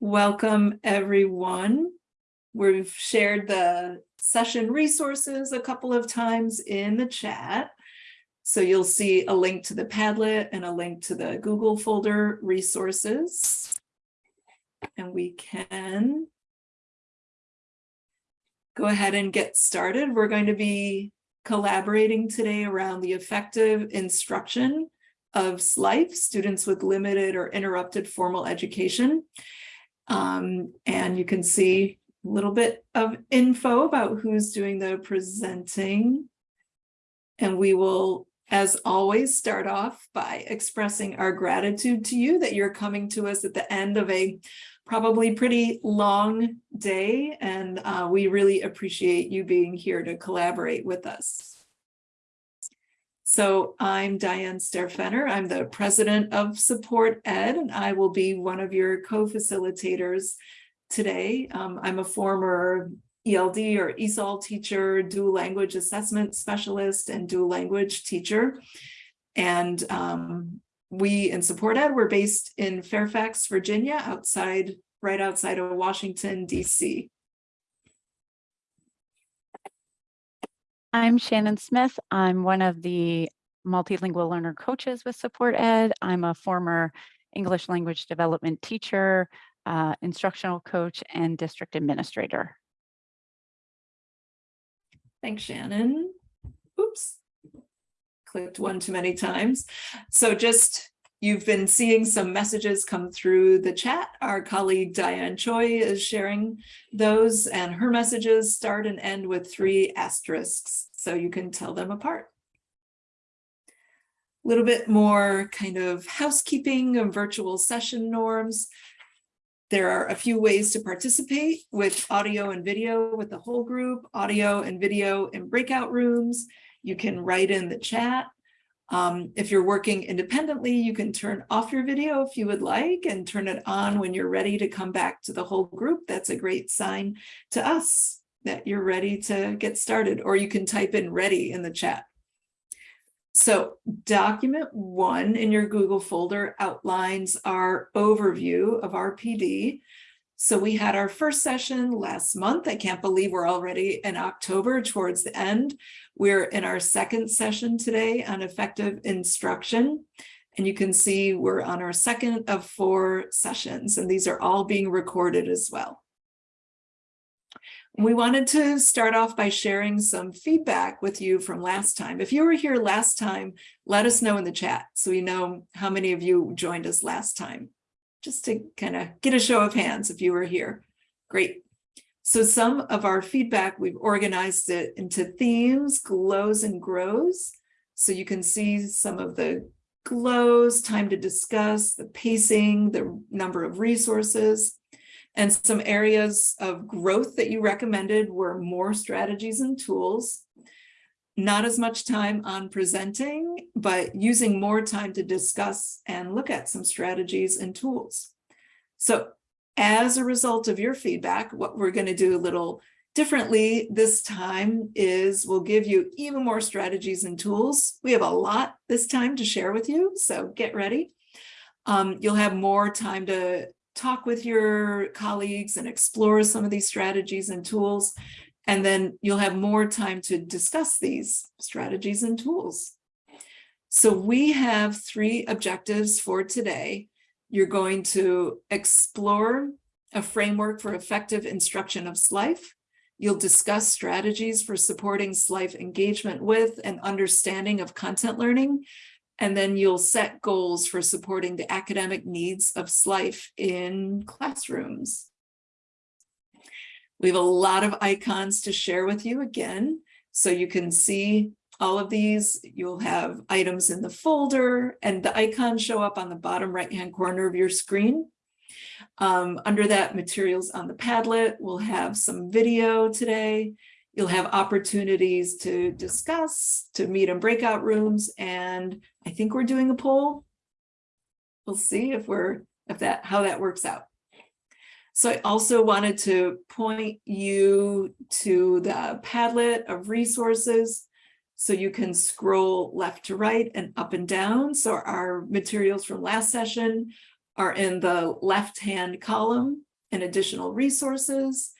Welcome, everyone. We've shared the session resources a couple of times in the chat. So you'll see a link to the Padlet and a link to the Google folder resources. And we can go ahead and get started. We're going to be collaborating today around the effective instruction of SLIFE, students with limited or interrupted formal education. Um, and you can see a little bit of info about who's doing the presenting. And we will, as always, start off by expressing our gratitude to you that you're coming to us at the end of a probably pretty long day. And uh, we really appreciate you being here to collaborate with us. So I'm Diane Staehr Fenner. I'm the president of SupportEd, and I will be one of your co-facilitators today. Um, I'm a former ELD or ESOL teacher, dual language assessment specialist, and dual language teacher. And um, we in SupportEd, we're based in Fairfax, Virginia, outside, right outside of Washington, DC. I'm Shannon Smith. I'm one of the multilingual learner coaches with SupportEd. I'm a former English language development teacher, uh, instructional coach, and district administrator. Thanks, Shannon. Oops. Clicked one too many times. So just You've been seeing some messages come through the chat. Our colleague Diane Choi is sharing those and her messages start and end with three asterisks, so you can tell them apart. A little bit more kind of housekeeping and virtual session norms. There are a few ways to participate with audio and video with the whole group, audio and video in breakout rooms. You can write in the chat um, if you're working independently, you can turn off your video if you would like and turn it on when you're ready to come back to the whole group. That's a great sign to us that you're ready to get started, or you can type in ready in the chat. So document one in your Google folder outlines our overview of our PD. So we had our first session last month. I can't believe we're already in October towards the end. We're in our second session today on effective instruction. And you can see we're on our second of four sessions, and these are all being recorded as well. We wanted to start off by sharing some feedback with you from last time. If you were here last time, let us know in the chat so we know how many of you joined us last time just to kind of get a show of hands if you were here. Great. So some of our feedback, we've organized it into themes, glows and grows. So you can see some of the glows, time to discuss, the pacing, the number of resources, and some areas of growth that you recommended were more strategies and tools not as much time on presenting, but using more time to discuss and look at some strategies and tools. So as a result of your feedback, what we're going to do a little differently this time is we'll give you even more strategies and tools. We have a lot this time to share with you, so get ready. Um, you'll have more time to talk with your colleagues and explore some of these strategies and tools. And then you'll have more time to discuss these strategies and tools. So we have three objectives for today. You're going to explore a framework for effective instruction of SLIFE. You'll discuss strategies for supporting SLIFE engagement with and understanding of content learning. And then you'll set goals for supporting the academic needs of SLIFE in classrooms. We have a lot of icons to share with you again, so you can see all of these. You'll have items in the folder and the icons show up on the bottom right-hand corner of your screen. Um, under that, materials on the Padlet, we'll have some video today. You'll have opportunities to discuss, to meet in breakout rooms, and I think we're doing a poll. We'll see if we're if that how that works out. So I also wanted to point you to the Padlet of resources so you can scroll left to right and up and down. So our materials from last session are in the left-hand column and additional resources.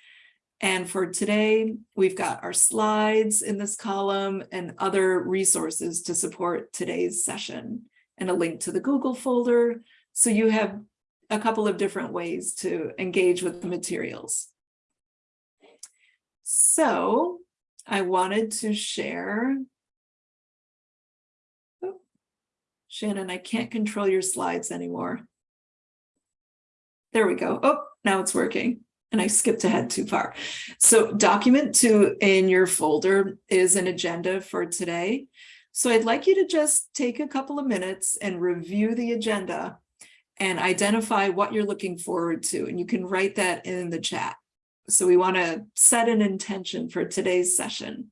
And for today, we've got our slides in this column and other resources to support today's session and a link to the Google folder. So you have a couple of different ways to engage with the materials. So I wanted to share. Oh, Shannon, I can't control your slides anymore. There we go. Oh, now it's working and I skipped ahead too far. So document two in your folder is an agenda for today. So I'd like you to just take a couple of minutes and review the agenda and identify what you're looking forward to. And you can write that in the chat. So we want to set an intention for today's session.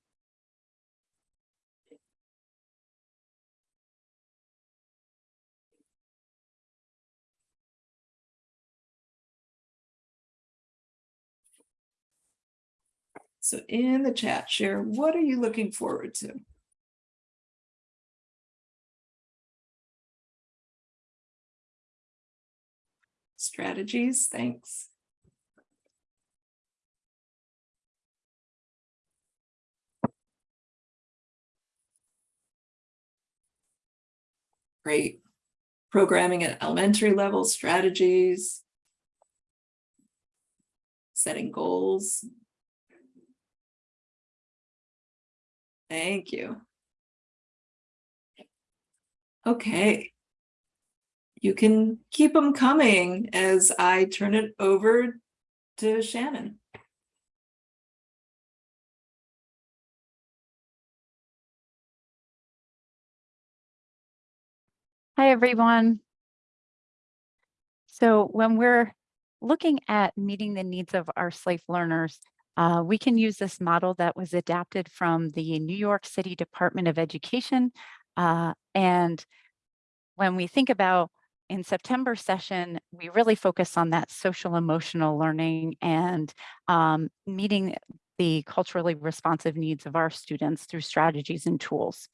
So in the chat, share, what are you looking forward to? Strategies, thanks. Great. Programming at elementary level strategies. Setting goals. Thank you. Okay. You can keep them coming as I turn it over to Shannon. Hi, everyone. So when we're looking at meeting the needs of our SLIFE learners, uh, we can use this model that was adapted from the New York City Department of Education. Uh, and when we think about in September session, we really focus on that social emotional learning and um, meeting the culturally responsive needs of our students through strategies and tools.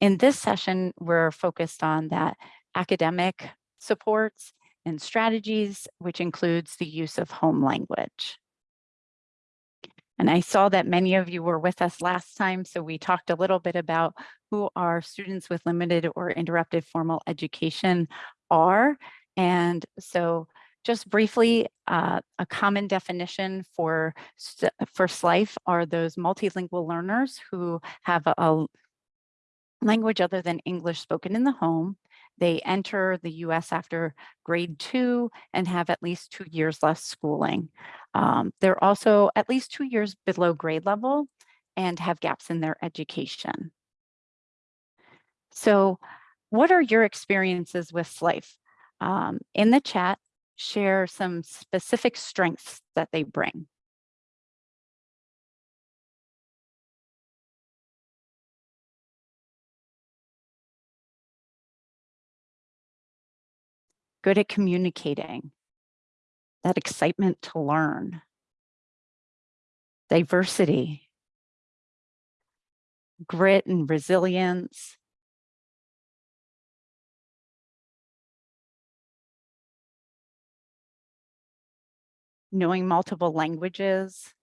In this session, we're focused on that academic supports and strategies, which includes the use of home language. And I saw that many of you were with us last time, so we talked a little bit about who are students with limited or interrupted formal education are. And so just briefly, uh, a common definition for, for SLIFE are those multilingual learners who have a, a language other than English spoken in the home. They enter the US after grade two and have at least two years less schooling. Um, they're also at least two years below grade level and have gaps in their education. So what are your experiences with SLIFE? Um, in the chat, share some specific strengths that they bring. Good at communicating, that excitement to learn, diversity, grit and resilience, knowing multiple languages.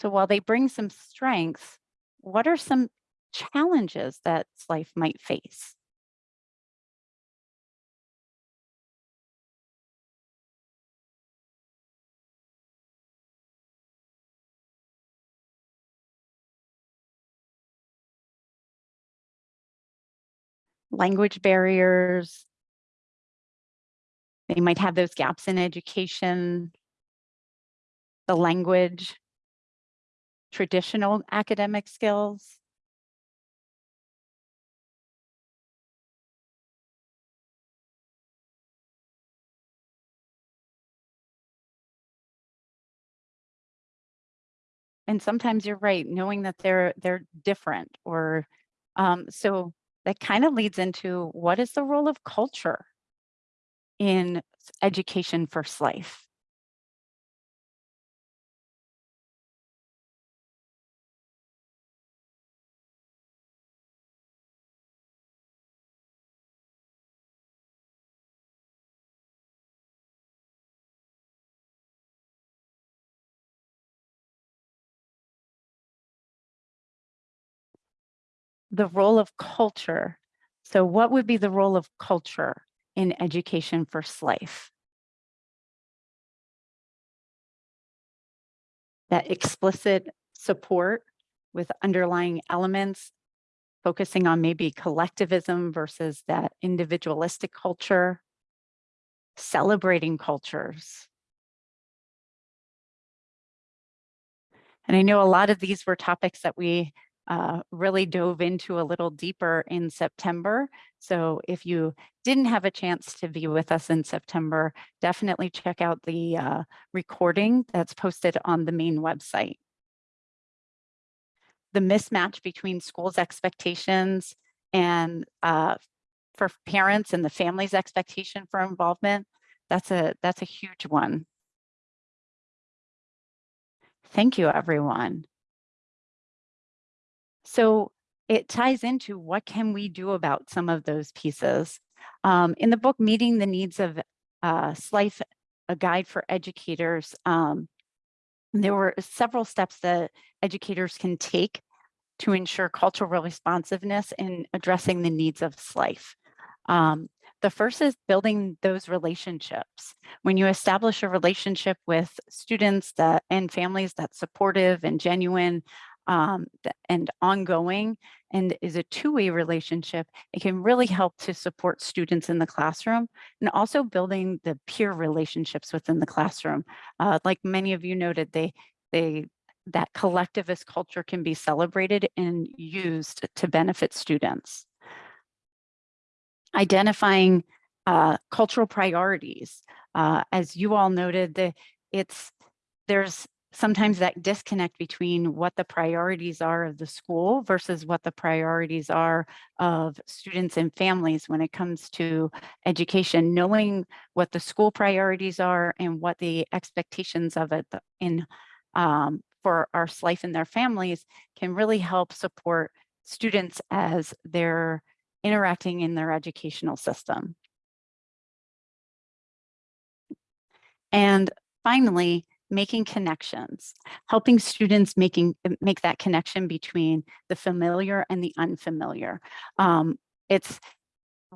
So while they bring some strengths, what are some challenges that SLIFE might face? Language barriers. They might have those gaps in education, the language, traditional academic skills. And sometimes you're right, knowing that they're they're different or um, so that kind of leads into what is the role of culture in education for SLIFE? The role of culture. So what would be the role of culture in education for SLIFE? That explicit support with underlying elements, focusing on maybe collectivism versus that individualistic culture, celebrating cultures. And I know a lot of these were topics that we uh, really dove into a little deeper in September. So if you didn't have a chance to be with us in September, definitely check out the uh, recording that's posted on the main website. The mismatch between schools' expectations and uh, for parents and the family's expectation for involvement, that's a, that's a huge one. Thank you, everyone. So it ties into what can we do about some of those pieces. Um, in the book, Meeting the Needs of uh, SLIFE, a guide for educators, um, there were several steps that educators can take to ensure cultural responsiveness in addressing the needs of SLIFE. Um, the first is building those relationships. When you establish a relationship with students that and families that's supportive and genuine, um, and ongoing and is a two-way relationship, it can really help to support students in the classroom and also building the peer relationships within the classroom. Uh, like many of you noted, they, they that collectivist culture can be celebrated and used to benefit students. Identifying uh, cultural priorities. Uh, as you all noted, the, it's there's sometimes that disconnect between what the priorities are of the school versus what the priorities are of students and families when it comes to education, knowing what the school priorities are and what the expectations of it in um, for our SLIFE and their families can really help support students as they're interacting in their educational system. And finally, making connections, helping students making make that connection between the familiar and the unfamiliar. Um, it's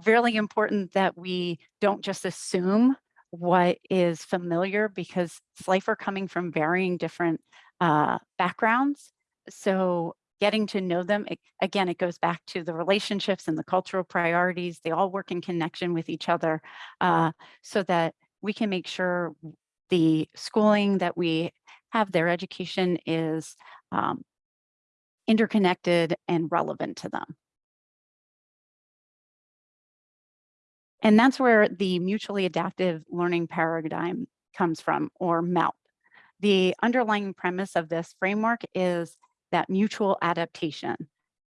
really important that we don't just assume what is familiar because SLIFE are coming from varying different uh, backgrounds. So getting to know them, it, again, it goes back to the relationships and the cultural priorities. They all work in connection with each other uh, so that we can make sure the schooling that we have, their education is um, interconnected and relevant to them. And that's where the mutually adaptive learning paradigm comes from, or MALP. The underlying premise of this framework is that mutual adaptation.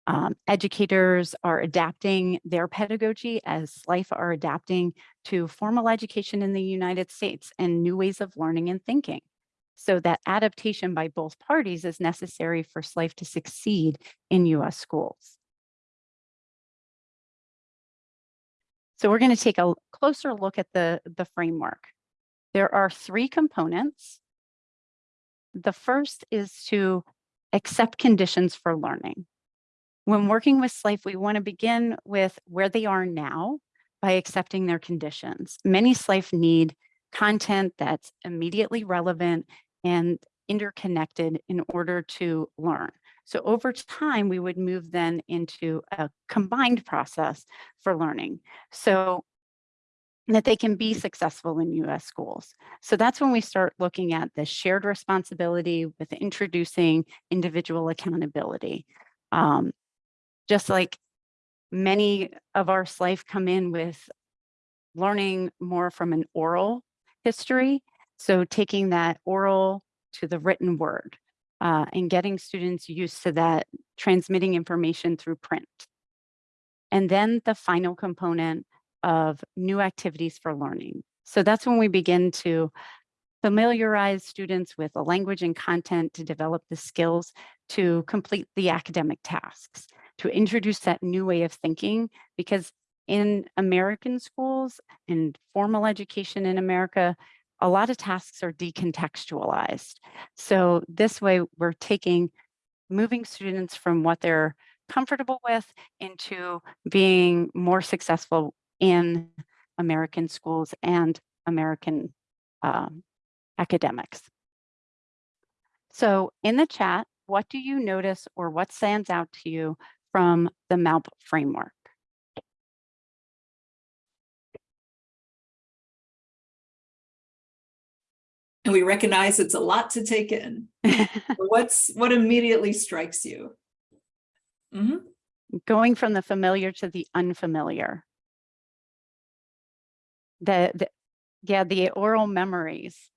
Um, educators are adapting their pedagogy as SLIFE are adapting to formal education in the United States and new ways of learning and thinking. So that adaptation by both parties is necessary for SLIFE to succeed in US schools. So we're gonna take a closer look at the, the framework. There are three components. The first is to accept conditions for learning. When working with SLIFE, we want to begin with where they are now by accepting their conditions. Many SLIFE need content that's immediately relevant and interconnected in order to learn. So over time, we would move then into a combined process for learning. So that they can be successful in US schools. So that's when we start looking at the shared responsibility with introducing individual accountability. Um, just like many of our SLIFE come in with learning more from an oral history. So taking that oral to the written word uh, and getting students used to that transmitting information through print. And then the final component of new activities for learning. So that's when we begin to familiarize students with the language and content to develop the skills to complete the academic tasks to introduce that new way of thinking because in American schools and formal education in America, a lot of tasks are decontextualized. So this way we're taking, moving students from what they're comfortable with into being more successful in American schools and American um, academics. So in the chat, what do you notice or what stands out to you from the MALP framework? And we recognize it's a lot to take in. What's what immediately strikes you? Mhm. Going from the familiar to the unfamiliar. The, the yeah, the oral memories.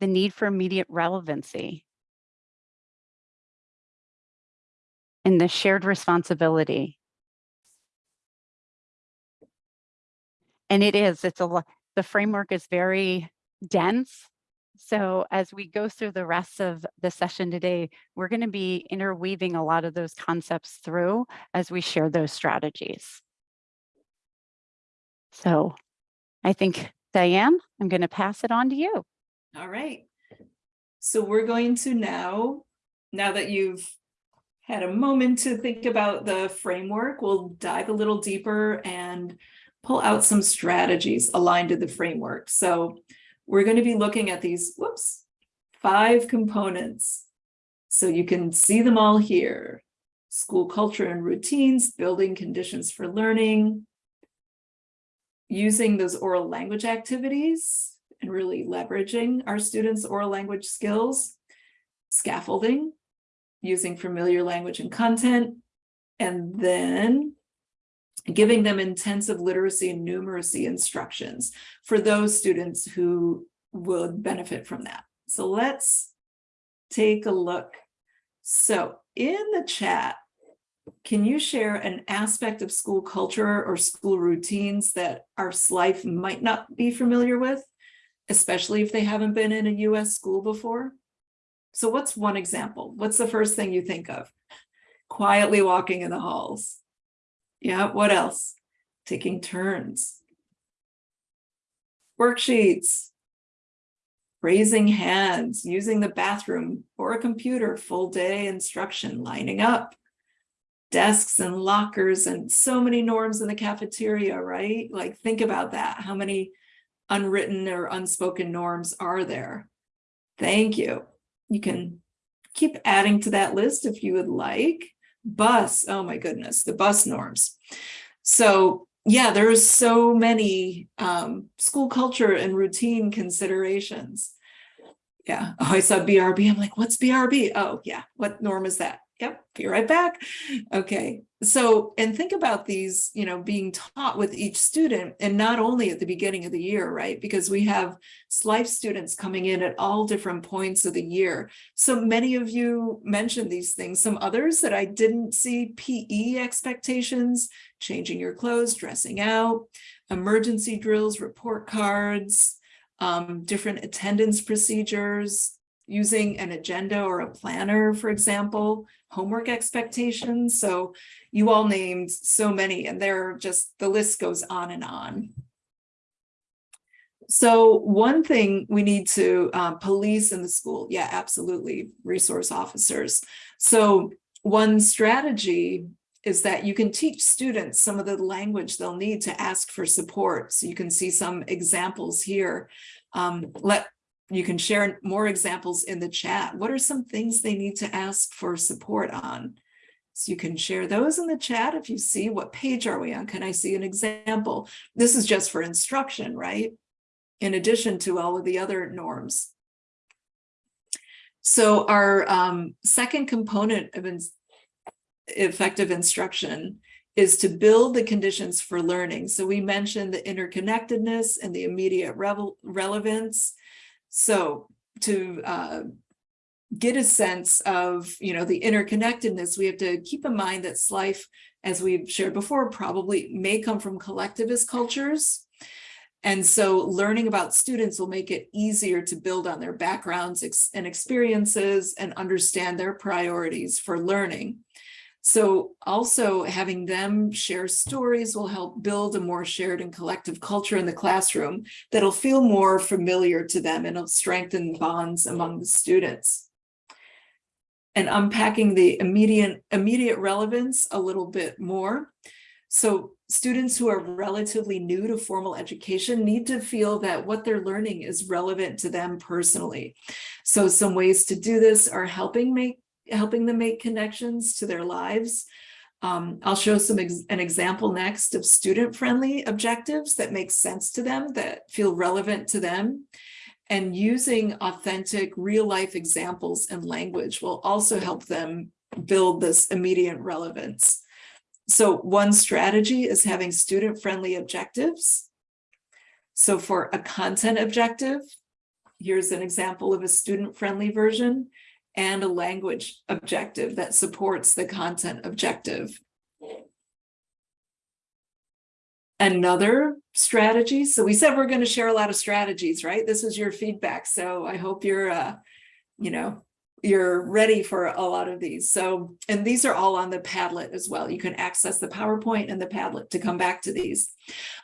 The need for immediate relevancy. And the shared responsibility. And it is, it's a lot, the framework is very dense. So as we go through the rest of the session today, we're going to be interweaving a lot of those concepts through as we share those strategies. So I think, Diane, I'm going to pass it on to you. All right. So we're going to now, now that you've had a moment to think about the framework, we'll dive a little deeper and pull out some strategies aligned to the framework. So we're going to be looking at these, whoops, five components. So you can see them all here. School culture and routines, building conditions for learning, using those oral language activities and really leveraging our students' oral language skills, scaffolding, using familiar language and content, and then giving them intensive literacy and numeracy instructions for those students who would benefit from that. So let's take a look. So in the chat, can you share an aspect of school culture or school routines that our SLIFE might not be familiar with, especially if they haven't been in a US school before? So what's one example? What's the first thing you think of? Quietly walking in the halls. Yeah, what else? Taking turns. Worksheets. Raising hands, using the bathroom or a computer, full day instruction, lining up. Desks and lockers and so many norms in the cafeteria, right? Like think about that. How many unwritten or unspoken norms are there? Thank you. You can keep adding to that list if you would like. Bus oh my goodness the bus norms. So yeah there's so many um, school culture and routine considerations. Yeah. Oh i saw brb i'm like what's brb oh yeah. What norm is that Yep, be right back. Okay, so and think about these, you know, being taught with each student and not only at the beginning of the year, right? Because we have SLIFE students coming in at all different points of the year. So many of you mentioned these things. Some others that I didn't see PE expectations, changing your clothes, dressing out, emergency drills, report cards, um, different attendance procedures, using an agenda or a planner, for example, homework expectations. So you all named so many and they're just, the list goes on and on. So one thing we need to uh, police in the school, yeah, absolutely, resource officers. So one strategy is that you can teach students some of the language they'll need to ask for support. So you can see some examples here. Um, let you can share more examples in the chat. What are some things they need to ask for support on? So you can share those in the chat if you see what page are we on? Can I see an example? This is just for instruction, right? In addition to all of the other norms. So our um, second component of in effective instruction is to build the conditions for learning. So we mentioned the interconnectedness and the immediate relevance. So to uh, get a sense of, you know, the interconnectedness, we have to keep in mind that SLIFE, as we've shared before, probably may come from collectivist cultures. And so learning about students will make it easier to build on their backgrounds and experiences and understand their priorities for learning. So also having them share stories will help build a more shared and collective culture in the classroom that'll feel more familiar to them and it'll strengthen bonds among the students. and unpacking the immediate immediate relevance a little bit more. So students who are relatively new to formal education need to feel that what they're learning is relevant to them personally. So some ways to do this are helping make helping them make connections to their lives. Um, I'll show some ex an example next of student-friendly objectives that make sense to them, that feel relevant to them. And using authentic real-life examples and language will also help them build this immediate relevance. So one strategy is having student-friendly objectives. So for a content objective, here's an example of a student-friendly version and a language objective that supports the content objective. Another strategy, so we said we're going to share a lot of strategies, right? This is your feedback, so I hope you're, uh, you know, you're ready for a lot of these. So, and these are all on the Padlet as well. You can access the PowerPoint and the Padlet to come back to these.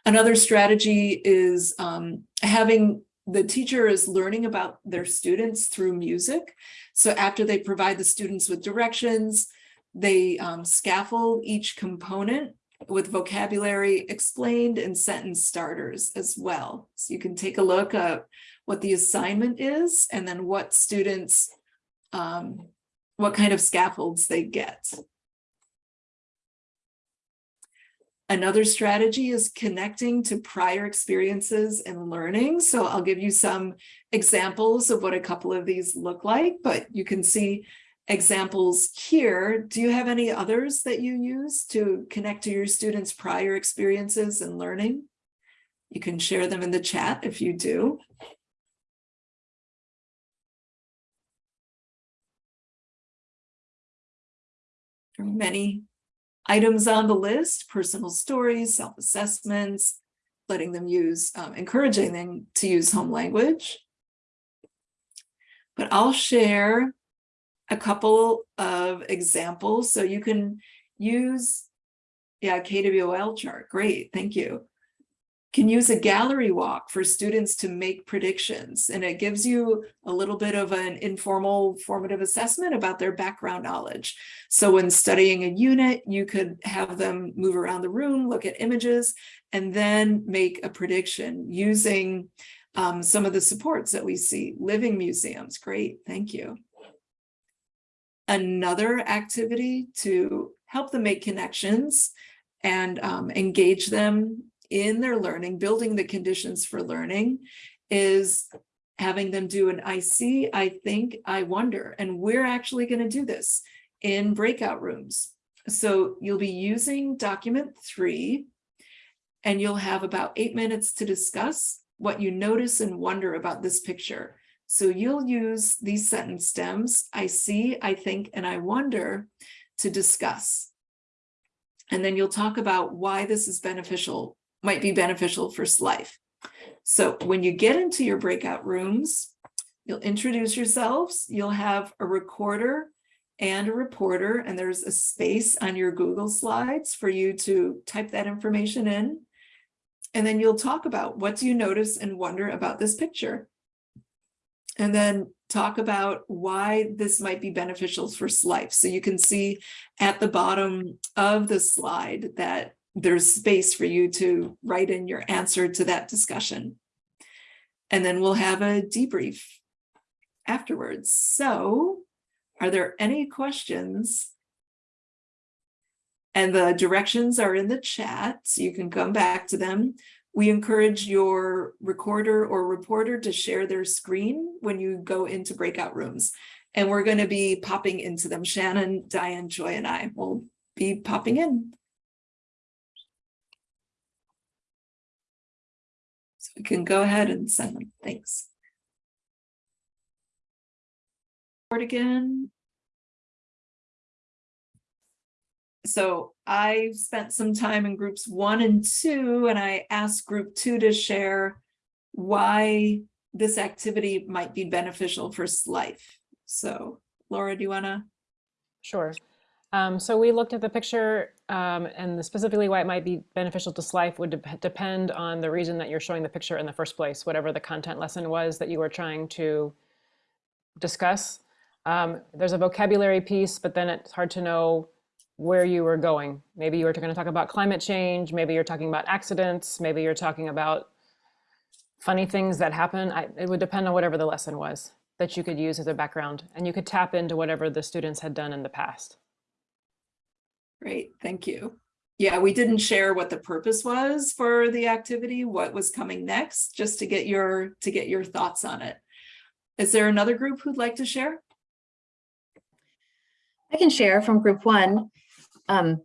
Another strategy is um, having the teacher is learning about their students through music. So after they provide the students with directions, they um, scaffold each component with vocabulary explained and sentence starters as well. So you can take a look at what the assignment is and then what students, um, what kind of scaffolds they get. Another strategy is connecting to prior experiences and learning. So I'll give you some examples of what a couple of these look like, but you can see examples here. Do you have any others that you use to connect to your students' prior experiences and learning? You can share them in the chat if you do. Many items on the list, personal stories, self-assessments, letting them use, um, encouraging them to use home language. But I'll share a couple of examples. So you can use, yeah, KWOL chart, great, thank you can use a gallery walk for students to make predictions. And it gives you a little bit of an informal formative assessment about their background knowledge. So when studying a unit, you could have them move around the room, look at images, and then make a prediction using um, some of the supports that we see. Living museums, great, thank you. Another activity to help them make connections and um, engage them in their learning, building the conditions for learning is having them do an I see, I think, I wonder. And we're actually going to do this in breakout rooms. So you'll be using document three, and you'll have about eight minutes to discuss what you notice and wonder about this picture. So you'll use these sentence stems, I see, I think, and I wonder to discuss. And then you'll talk about why this is beneficial might be beneficial for SLIFE. So when you get into your breakout rooms, you'll introduce yourselves, you'll have a recorder and a reporter, and there's a space on your Google Slides for you to type that information in. And then you'll talk about what do you notice and wonder about this picture. And then talk about why this might be beneficial for SLIFE. So you can see at the bottom of the slide that there's space for you to write in your answer to that discussion. And then we'll have a debrief afterwards. So are there any questions? And the directions are in the chat, so you can come back to them. We encourage your recorder or reporter to share their screen when you go into breakout rooms. And we're going to be popping into them. Shannon, Diane, Joy, and I will be popping in. We can go ahead and send them. Thanks. Again. So I spent some time in groups one and two, and I asked group two to share why this activity might be beneficial for SLIFE. So Laura, do you want to? Sure. Um, so we looked at the picture um, and the specifically why it might be beneficial to SLIFE would de depend on the reason that you're showing the picture in the first place, whatever the content lesson was that you were trying to discuss. Um, there's a vocabulary piece, but then it's hard to know where you were going. Maybe you were going to talk about climate change. Maybe you're talking about accidents. Maybe you're talking about funny things that happen. I, it would depend on whatever the lesson was that you could use as a background. And you could tap into whatever the students had done in the past. Great, thank you. Yeah, we didn't share what the purpose was for the activity, what was coming next, just to get your, to get your thoughts on it. Is there another group who'd like to share? I can share from group one. Um,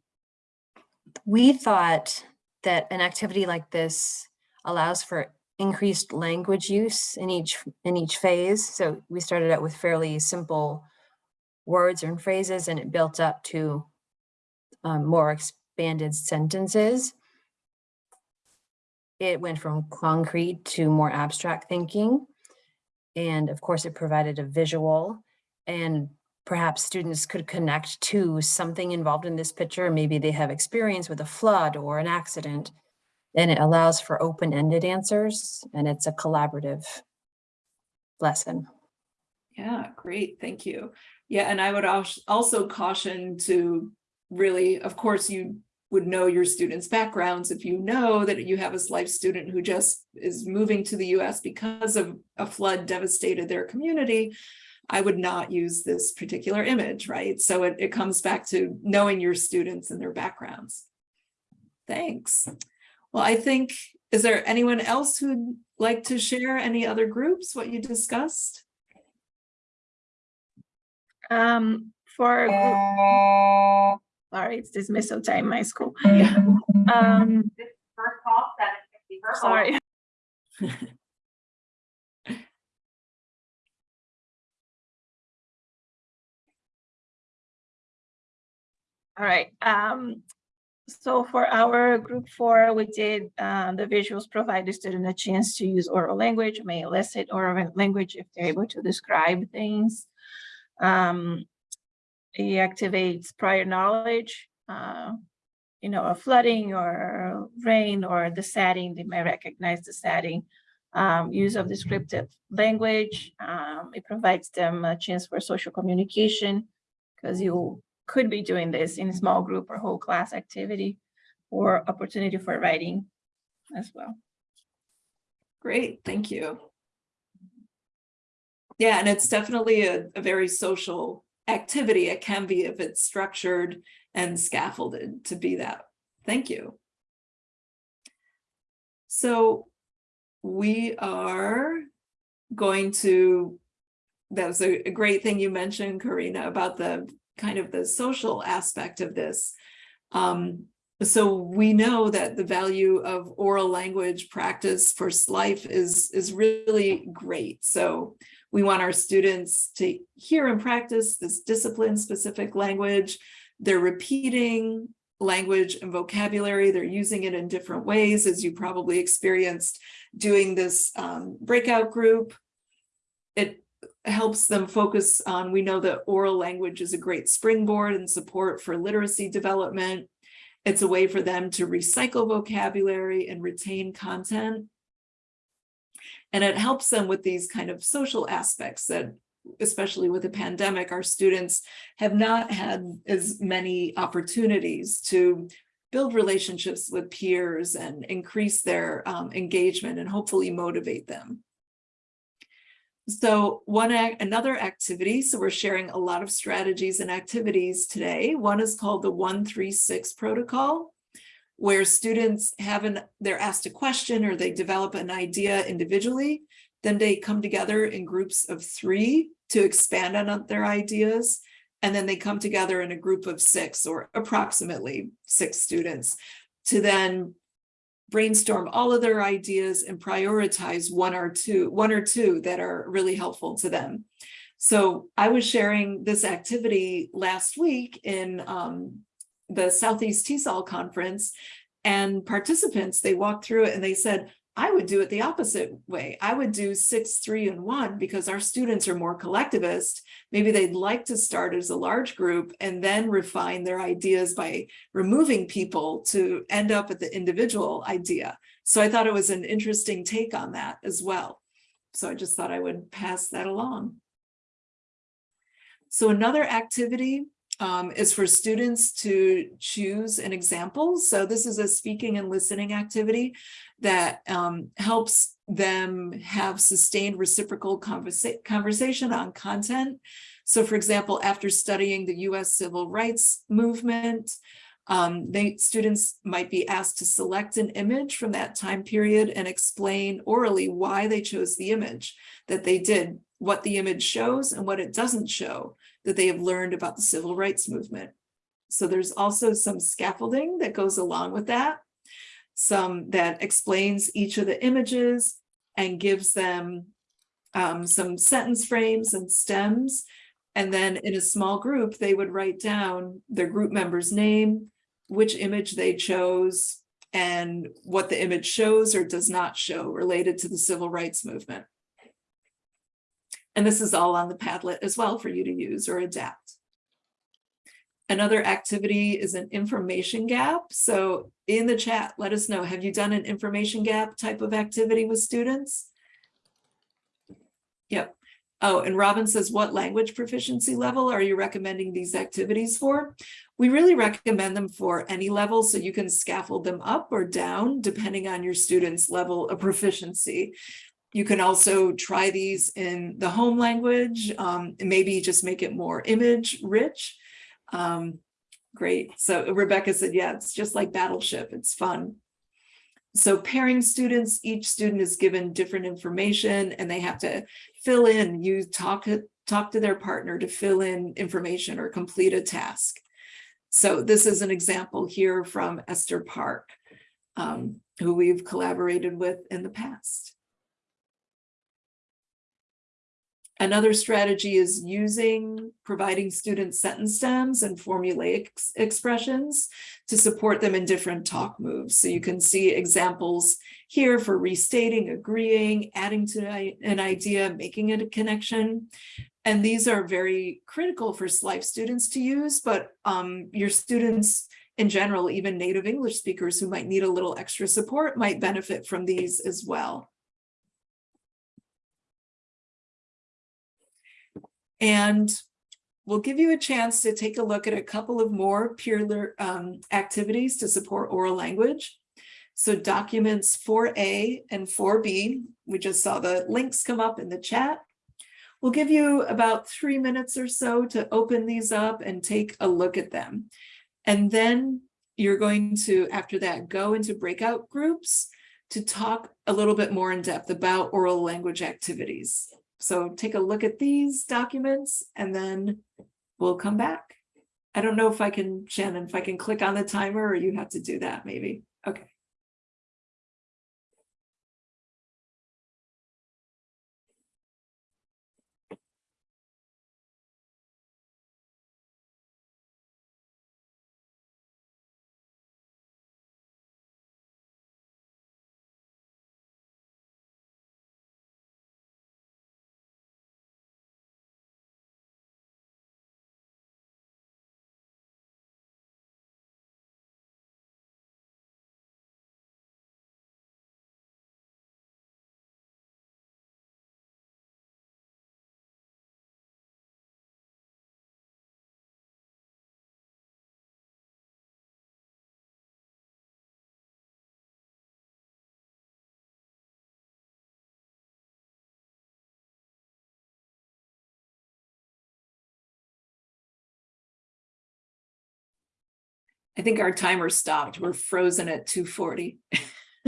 we thought that an activity like this allows for increased language use in each in each phase. So we started out with fairly simple words and phrases, and it built up to um, more expanded sentences. It went from concrete to more abstract thinking. And of course, it provided a visual and perhaps students could connect to something involved in this picture. Maybe they have experience with a flood or an accident. And it allows for open-ended answers and it's a collaborative lesson. Yeah, great, thank you. Yeah, and I would als- also caution to really, of course, you would know your students' backgrounds. If you know that you have a SLIFE student who just is moving to the US because of a flood devastated their community, I would not use this particular image, right? So it, it comes back to knowing your students and their backgrounds. Thanks. Well, I think, is there anyone else who'd like to share any other groups, what you discussed? Um, for, sorry, it's dismissal time, in my school. Yeah. Um, First call, seven fifty, first call. sorry. All right, um, so for our group four, we did, uh, the visuals provide the student a chance to use oral language, may elicit oral language if they're able to describe things. Um, it activates prior knowledge, uh, you know, a flooding or rain or the setting, they may recognize the setting. Um, use of descriptive language, um, it provides them a chance for social communication because you could be doing this in a small group or whole class activity or opportunity for writing as well. Great, thank you. Yeah, and it's definitely a, a very social activity. It can be if it's structured and scaffolded to be that. Thank you. So we are going to, that was a, a great thing you mentioned, Karina, about the kind of the social aspect of this. Um, so we know that the value of oral language practice for SLIFE is, is really great. So we want our students to hear and practice this discipline specific language. They're repeating language and vocabulary. They're using it in different ways, as you probably experienced doing this um, breakout group. It helps them focus on, we know that oral language is a great springboard and support for literacy development. It's a way for them to recycle vocabulary and retain content. And it helps them with these kind of social aspects that, especially with the pandemic, our students have not had as many opportunities to build relationships with peers and increase their um, engagement and hopefully motivate them. So one another activity, so we're sharing a lot of strategies and activities today. One is called the 136 protocol, where students have an, they're asked a question or they develop an idea individually, then they come together in groups of three to expand on their ideas. And then they come together in a group of six or approximately six students to then brainstorm all of their ideas and prioritize one or two, one or two that are really helpful to them. So I was sharing this activity last week in um, the Southeast TESOL conference and participants, they walked through it and they said, I would do it the opposite way. I would do six, three, and one because our students are more collectivist. Maybe they'd like to start as a large group and then refine their ideas by removing people to end up at the individual idea. So I thought it was an interesting take on that as well. So I just thought I would pass that along. So another activity um, is for students to choose an example. So this is a speaking and listening activity that um, helps them have sustained reciprocal conversa conversation on content. So for example, after studying the US civil rights movement, um, they students might be asked to select an image from that time period and explain orally why they chose the image that they did, what the image shows and what it doesn't show that they have learned about the civil rights movement. So there's also some scaffolding that goes along with that, some that explains each of the images and gives them um, some sentence frames and stems. And then in a small group, they would write down their group member's name, which image they chose, and what the image shows or does not show related to the civil rights movement. And this is all on the Padlet as well for you to use or adapt. Another activity is an information gap. So in the chat, let us know, have you done an information gap type of activity with students? Yep. Oh, and Robin says, what language proficiency level are you recommending these activities for? We really recommend them for any level, so you can scaffold them up or down depending on your student's level of proficiency. You can also try these in the home language, um, maybe just make it more image rich. Um, great. So Rebecca said, yeah, it's just like Battleship. It's fun. So pairing students, each student is given different information and they have to fill in, you talk, talk to their partner to fill in information or complete a task. So this is an example here from Esther Park, um, who we've collaborated with in the past. Another strategy is using, providing students sentence stems and formulaic expressions to support them in different talk moves. So you can see examples here for restating, agreeing, adding to an idea, making it a connection. And these are very critical for SLIFE students to use, but um, your students in general, even native English speakers who might need a little extra support might benefit from these as well. And we'll give you a chance to take a look at a couple of more peer um, activities to support oral language. So documents 4A and 4B, we just saw the links come up in the chat. We'll give you about three minutes or so to open these up and take a look at them. And then you're going to, after that, go into breakout groups to talk a little bit more in depth about oral language activities. So take a look at these documents and then we'll come back. I don't know if I can, Shannon, if I can click on the timer or you have to do that maybe. Okay. I think our timer stopped. We're frozen at 240.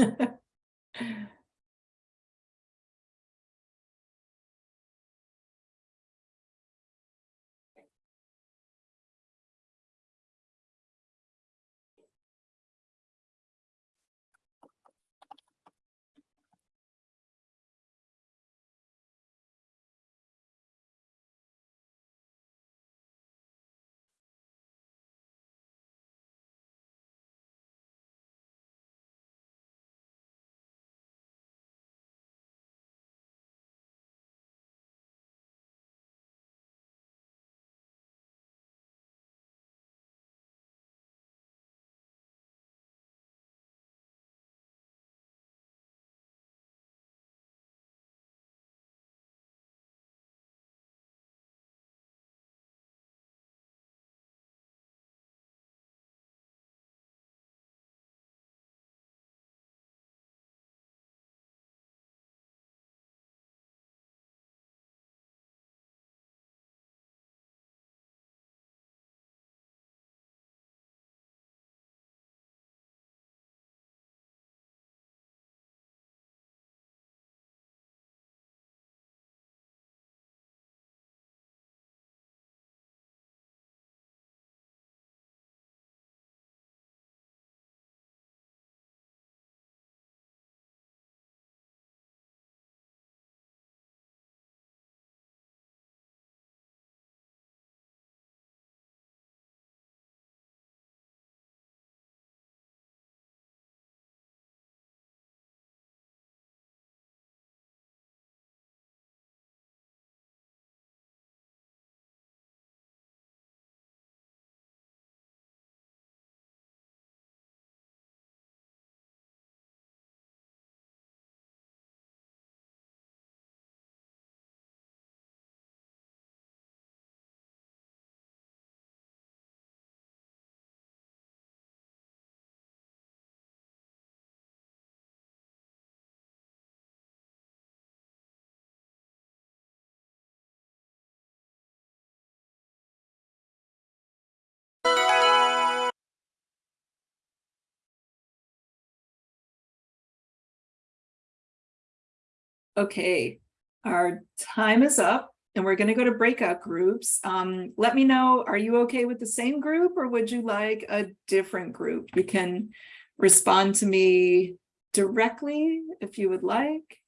Okay, our time is up and we're going to go to breakout groups. Um, let me know, are you okay with the same group or would you like a different group? You can respond to me directly if you would like.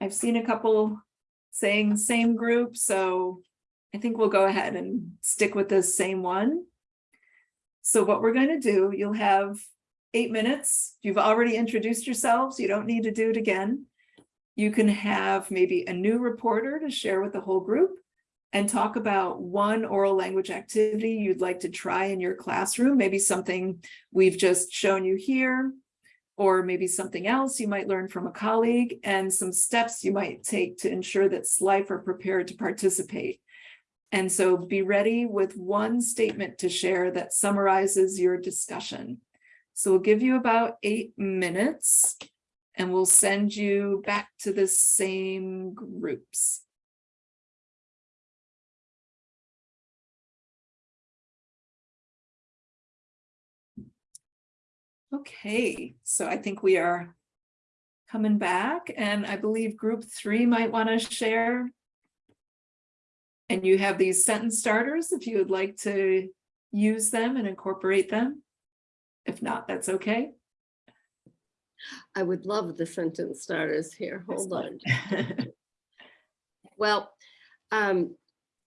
I've seen a couple saying same group, so I think we'll go ahead and stick with the same one. So what we're going to do, you'll have eight minutes. You've already introduced yourselves. You don't need to do it again. You can have maybe a new reporter to share with the whole group and talk about one oral language activity you'd like to try in your classroom, maybe something we've just shown you here, or maybe something else you might learn from a colleague and some steps you might take to ensure that SLIFE are prepared to participate. And so be ready with one statement to share that summarizes your discussion. So we'll give you about eight minutes and we'll send you back to the same groups. Okay, so I think we are coming back and I believe group three might want to share. And you have these sentence starters if you would like to use them and incorporate them. If not, that's okay. I would love the sentence starters here. Hold on. Well, um,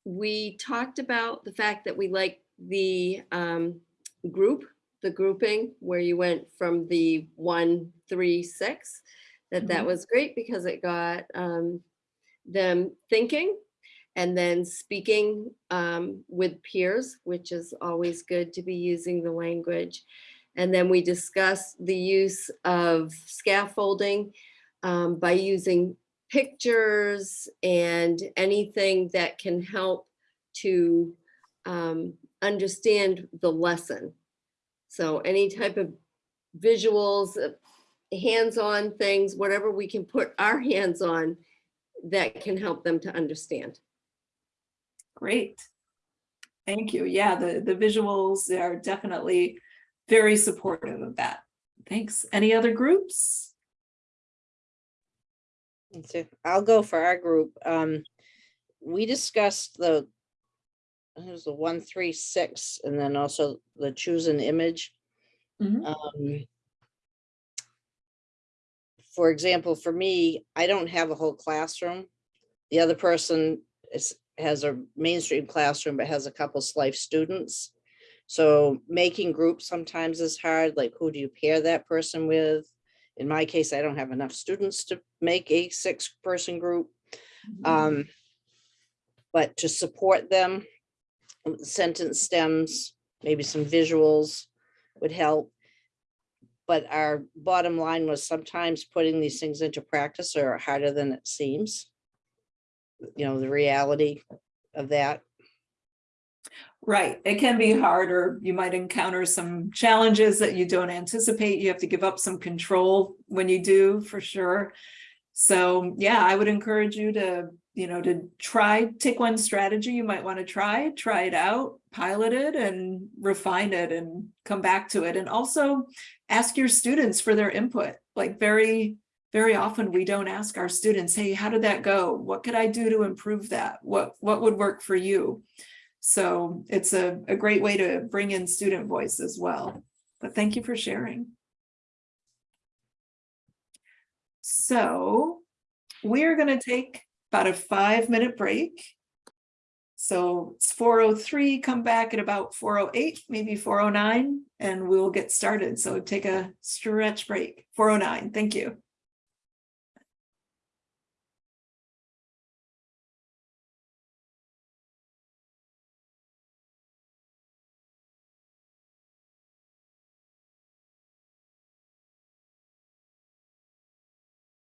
we talked about the fact that we like the um, group, the grouping where you went from the one, three, six. That that Mhm. was great because it got um, them thinking and then speaking um, with peers, which is always good to be using the language. And then we discuss the use of scaffolding um, by using pictures and anything that can help to um, understand the lesson. So any type of visuals, uh, hands-on things, whatever we can put our hands on that can help them to understand. Great. Thank you. Yeah, the, the visuals are definitely very supportive of that. Thanks. Any other groups? I'll go for our group. Um, we discussed the, it was the one, three, six, and then also the choose an image. Mhm. Um, For example, for me, I don't have a whole classroom. The other person is, has a mainstream classroom, but has a couple of SLIFE students. So making groups sometimes is hard, like who do you pair that person with? In my case, I don't have enough students to make a six-person group. Um, but to support them, sentence stems, maybe some visuals would help. But our bottom line was sometimes putting these things into practice are harder than it seems. You know, the reality of that. Right, it can be harder. You might encounter some challenges that you don't anticipate. You have to give up some control when you do, for sure. So yeah, I would encourage you to, you know, to try, take one strategy you might want to try, try it out, pilot it and refine it and come back to it. And also ask your students for their input. Like very, very often we don't ask our students, hey, how did that go? What could I do to improve that? What, what would work for you? So it's a, a great way to bring in student voice as well. But thank you for sharing. So we're going to take about a five minute break. So it's 403, come back at about 408, maybe 409, and we'll get started. So take a stretch break, 409. Thank you.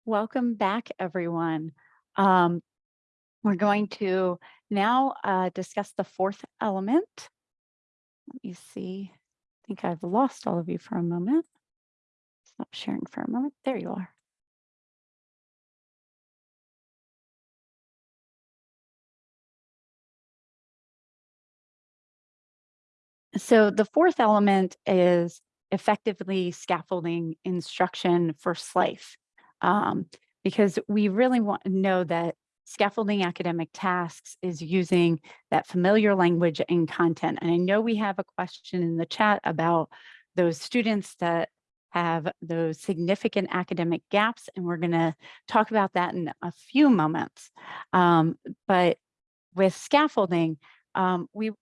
Welcome back, everyone. Um, we're going to now uh, discuss the fourth element. Let me see. I think I've lost all of you for a moment. Stop sharing for a moment. There you are. So the fourth element is effectively scaffolding instruction for SLIFE. Um, because we really want to know that scaffolding academic tasks is using that familiar language and content. And I know we have a question in the chat about those students that have those significant academic gaps, and we're going to talk about that in a few moments. Um, but with scaffolding, um, we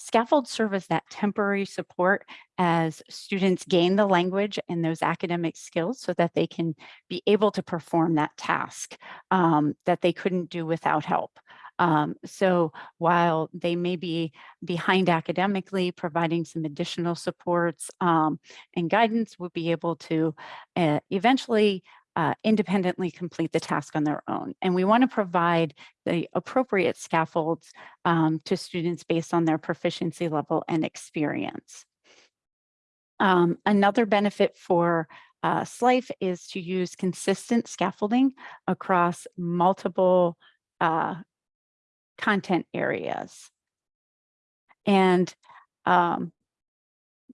scaffold serve as that temporary support as students gain the language and those academic skills so that they can be able to perform that task um, that they couldn't do without help. Um, so while they may be behind academically, providing some additional supports um, and guidance will be able to uh, eventually uh, independently complete the task on their own. And we want to provide the appropriate scaffolds um, to students based on their proficiency level and experience. Um, another benefit for uh, SLIFE is to use consistent scaffolding across multiple uh, content areas. And um,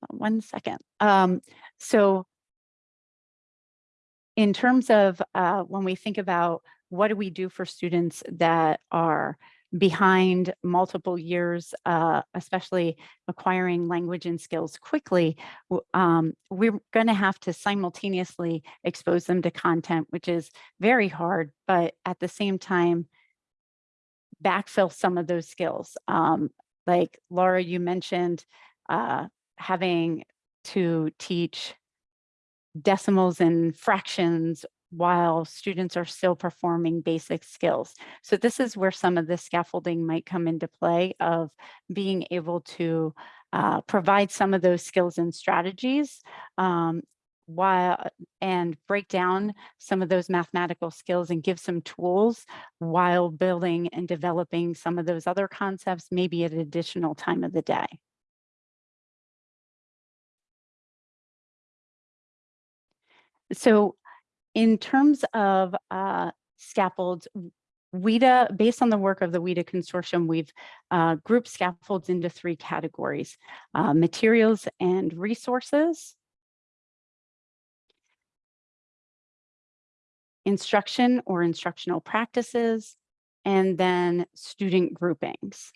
one second. Um, so in terms of uh, when we think about what do we do for students that are behind multiple years, uh, especially acquiring language and skills quickly, um, we're going to have to simultaneously expose them to content, which is very hard, but at the same time, backfill some of those skills. Um, like Laura, you mentioned uh, having to teach decimals and fractions while students are still performing basic skills. So this is where some of the scaffolding might come into play of being able to uh, provide some of those skills and strategies um, while and break down some of those mathematical skills and give some tools while building and developing some of those other concepts, maybe at an additional time of the day. So in terms of uh, scaffolds, WIDA, based on the work of the WIDA consortium, we've uh, grouped scaffolds into three categories, uh, materials and resources, instruction or instructional practices, and then student groupings.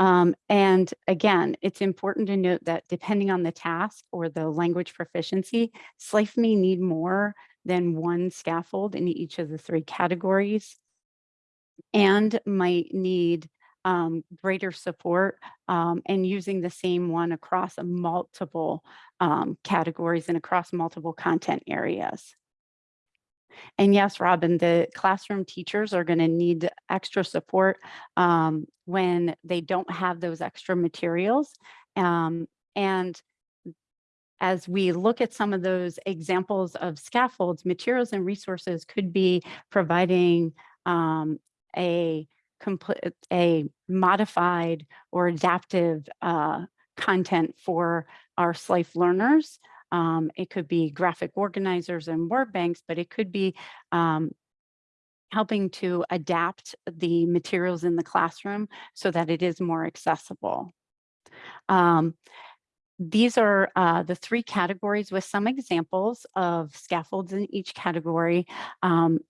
Um, and again, it's important to note that depending on the task or the language proficiency, SLIFE may need more than one scaffold in each of the three categories and might need um, greater support um, and using the same one across multiple um, categories and across multiple content areas. And yes, Robin, the classroom teachers are going to need extra support um, when they don't have those extra materials. Um, and as we look at some of those examples of scaffolds, materials and resources could be providing um, a complete, a modified or adaptive uh, content for our SLIFE learners um, it could be graphic organizers and word banks, but it could be um, helping to adapt the materials in the classroom so that it is more accessible. Um, these are uh, the three categories with some examples of scaffolds in each category. Um,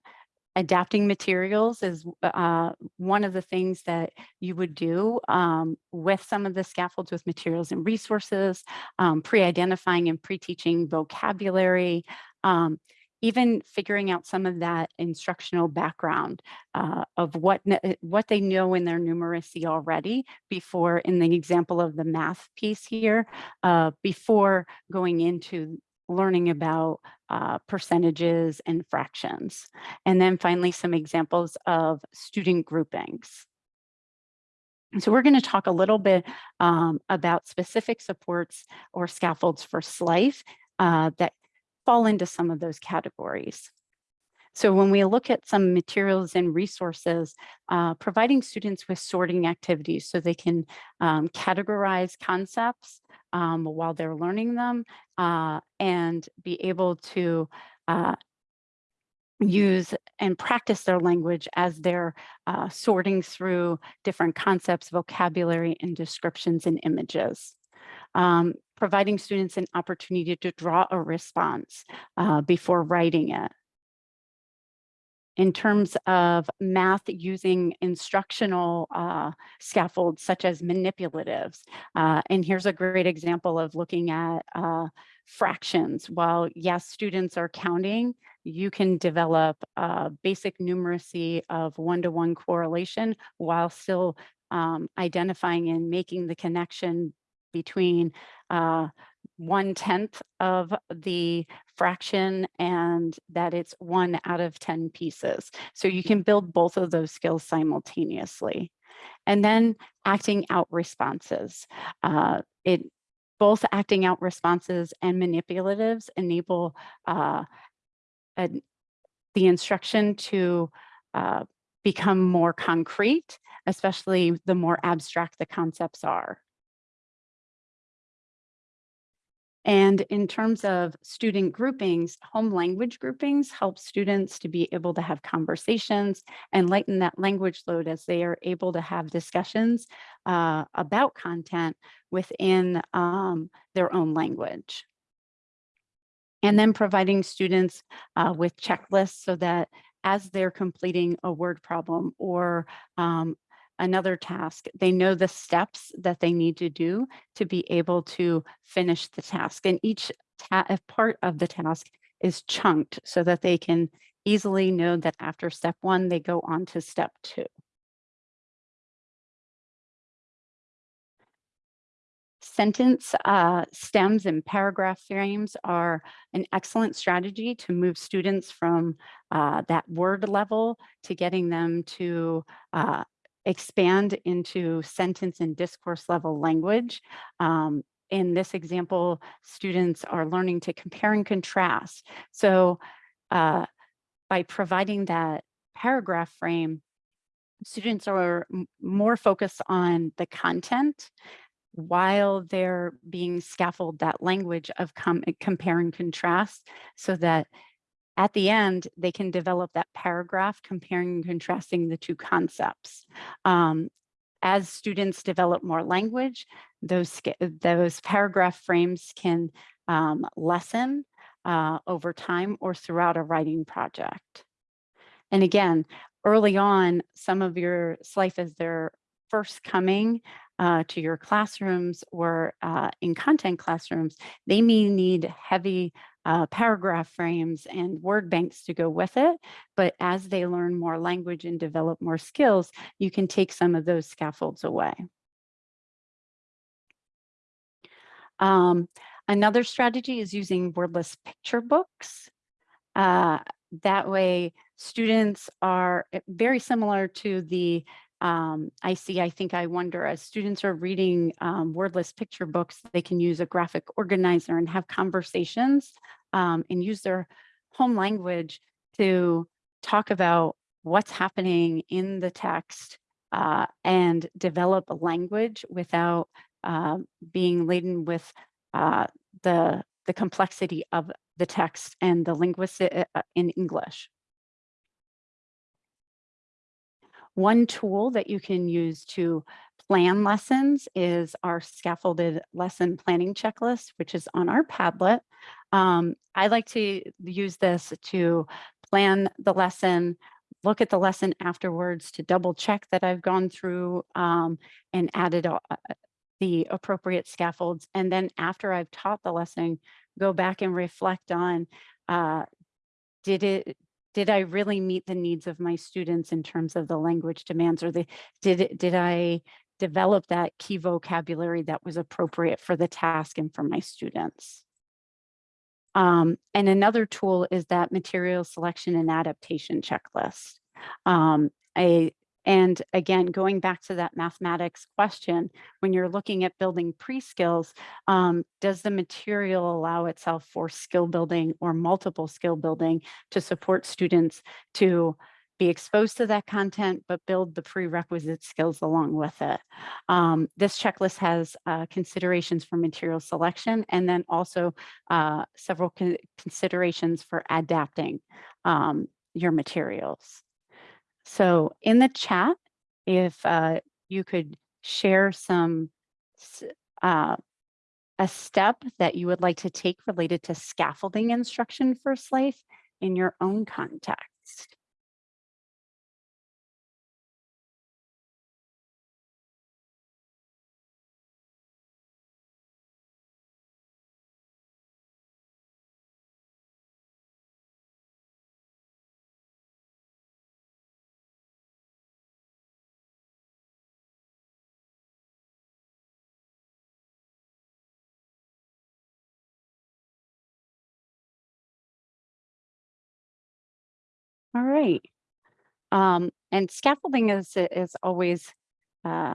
adapting materials is uh, one of the things that you would do um, with some of the scaffolds with materials and resources, um, pre-identifying and pre-teaching vocabulary, um, even figuring out some of that instructional background uh, of what, what they know in their numeracy already before, in the example of the math piece here, uh, before going into learning about uh, percentages and fractions. And then finally, some examples of student groupings. So we're going to talk a little bit um, about specific supports or scaffolds for SLIFE uh, that fall into some of those categories. So when we look at some materials and resources, uh, providing students with sorting activities so they can um, categorize concepts um, while they're learning them uh, and be able to uh, use and practice their language as they're uh, sorting through different concepts, vocabulary, and descriptions and images. Um, providing students an opportunity to draw a response uh, before writing it. In terms of math using instructional uh, scaffolds such as manipulatives. Uh, and here's a great example of looking at uh, fractions. While yes, students are counting, you can develop uh, basic numeracy of one-to-one correlation while still um, identifying and making the connection between uh, one tenth of the fraction and that it's one out of 10 pieces. So you can build both of those skills simultaneously. And then acting out responses. Uh, it both acting out responses and manipulatives enable uh, a- the instruction to uh, become more concrete, especially the more abstract the concepts are. And in terms of student groupings, home language groupings help students to be able to have conversations and lighten that language load as they are able to have discussions uh, about content within um, their own language. And then providing students uh, with checklists so that as they're completing a word problem or um, another task, they know the steps that they need to do to be able to finish the task. And each ta- part of the task is chunked so that they can easily know that after step one, they go on to step two. Sentence uh, stems and paragraph frames are an excellent strategy to move students from uh, that word level to getting them to uh, expand into sentence and discourse level language. Um, in this example, students are learning to compare and contrast. So uh, by providing that paragraph frame, students are more focused on the content while they're being scaffold that language of com- compare and contrast so that at the end, they can develop that paragraph comparing and contrasting the two concepts. Um, as students develop more language, those, those paragraph frames can um, lessen uh, over time or throughout a writing project. And again, early on, some of your SLIFE as they're first coming uh, to your classrooms or uh, in content classrooms, they may need heavy uh, paragraph frames and word banks to go with it. But as they learn more language and develop more skills, you can take some of those scaffolds away. Um, another strategy is using wordless picture books. Uh, that way, students are eh, very similar to the um, I see, I think, I wonder, as students are reading um, wordless picture books, they can use a graphic organizer and have conversations um, and use their home language to talk about what's happening in the text uh, and develop a language without uh, being laden with uh, the, the complexity of the text and the linguistic uh, in English. One tool that you can use to plan lessons is our scaffolded lesson planning checklist, which is on our Padlet. Um, I like to use this to plan the lesson, look at the lesson afterwards to double check that I've gone through um, and added uh, the appropriate scaffolds. And then after I've taught the lesson, go back and reflect on uh, did it did I really meet the needs of my students in terms of the language demands or the did did I develop that key vocabulary that was appropriate for the task and for my students? Um, and another tool is that material selection and adaptation checklist. Um, I, and again, going back to that mathematics question, when you're looking at building pre-skills, um, does the material allow itself for skill building or multiple skill building to support students to be exposed to that content, but build the prerequisite skills along with it. Um, this checklist has uh, considerations for material selection and then also uh, several con considerations for adapting um, your materials. So in the chat, if uh, you could share some uh, a step that you would like to take related to scaffolding instruction for SLIFE in your own context. All right. Um, and scaffolding is, is always, uh,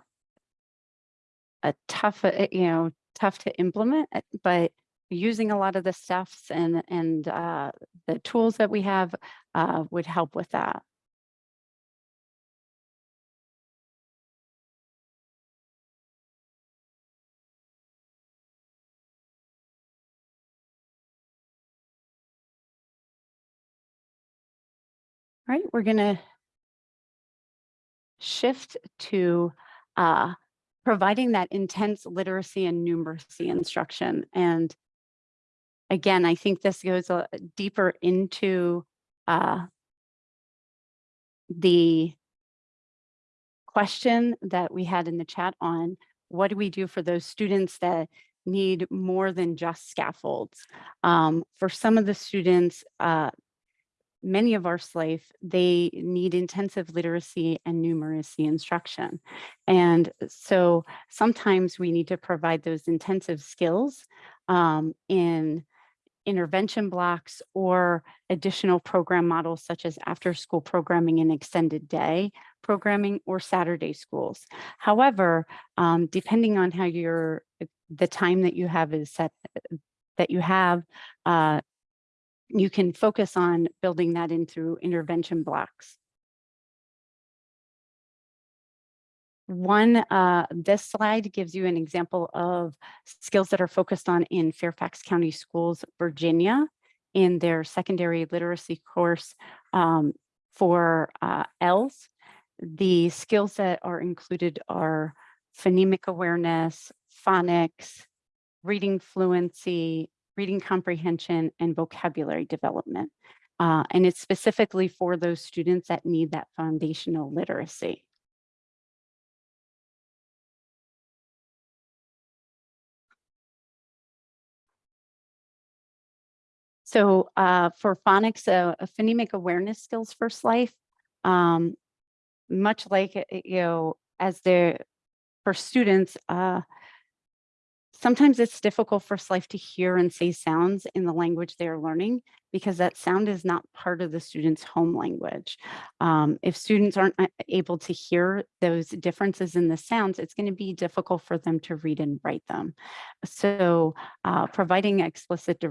a tough, uh, you know, tough to implement, uh, but using a lot of the stuffs and, and, uh, the tools that we have, uh, would help with that. All right, we're gonna shift to uh, providing that intense literacy and numeracy instruction. And again, I think this goes uh, deeper into uh, the question that we had in the chat on what do we do for those students that need more than just scaffolds? Um, for some of the students, uh, many of our SLIFE, they need intensive literacy and numeracy instruction. And so sometimes we need to provide those intensive skills um, in intervention blocks or additional program models such as after school programming and extended day programming or Saturday schools. However, um, depending on how your the time that you have is set that you have uh, you can focus on building that in through intervention blocks. One, uh, this slide gives you an example of skills that are focused on in Fairfax County Schools, Virginia, in their secondary literacy course um, for uh, ELS. The skills that are included are phonemic awareness, phonics, reading fluency, reading comprehension, and vocabulary development. Uh, and it's specifically for those students that need that foundational literacy. So uh, for phonics, uh, phonemic awareness skills first life, um, much like, uh, you know, as the for students, uh, Sometimes it's difficult for SLIFE to hear and say sounds in the language they are learning because that sound is not part of the student's home language. Um, if students aren't uh, able to hear those differences in the sounds, it's going to be difficult for them to read and write them. So uh, providing explicit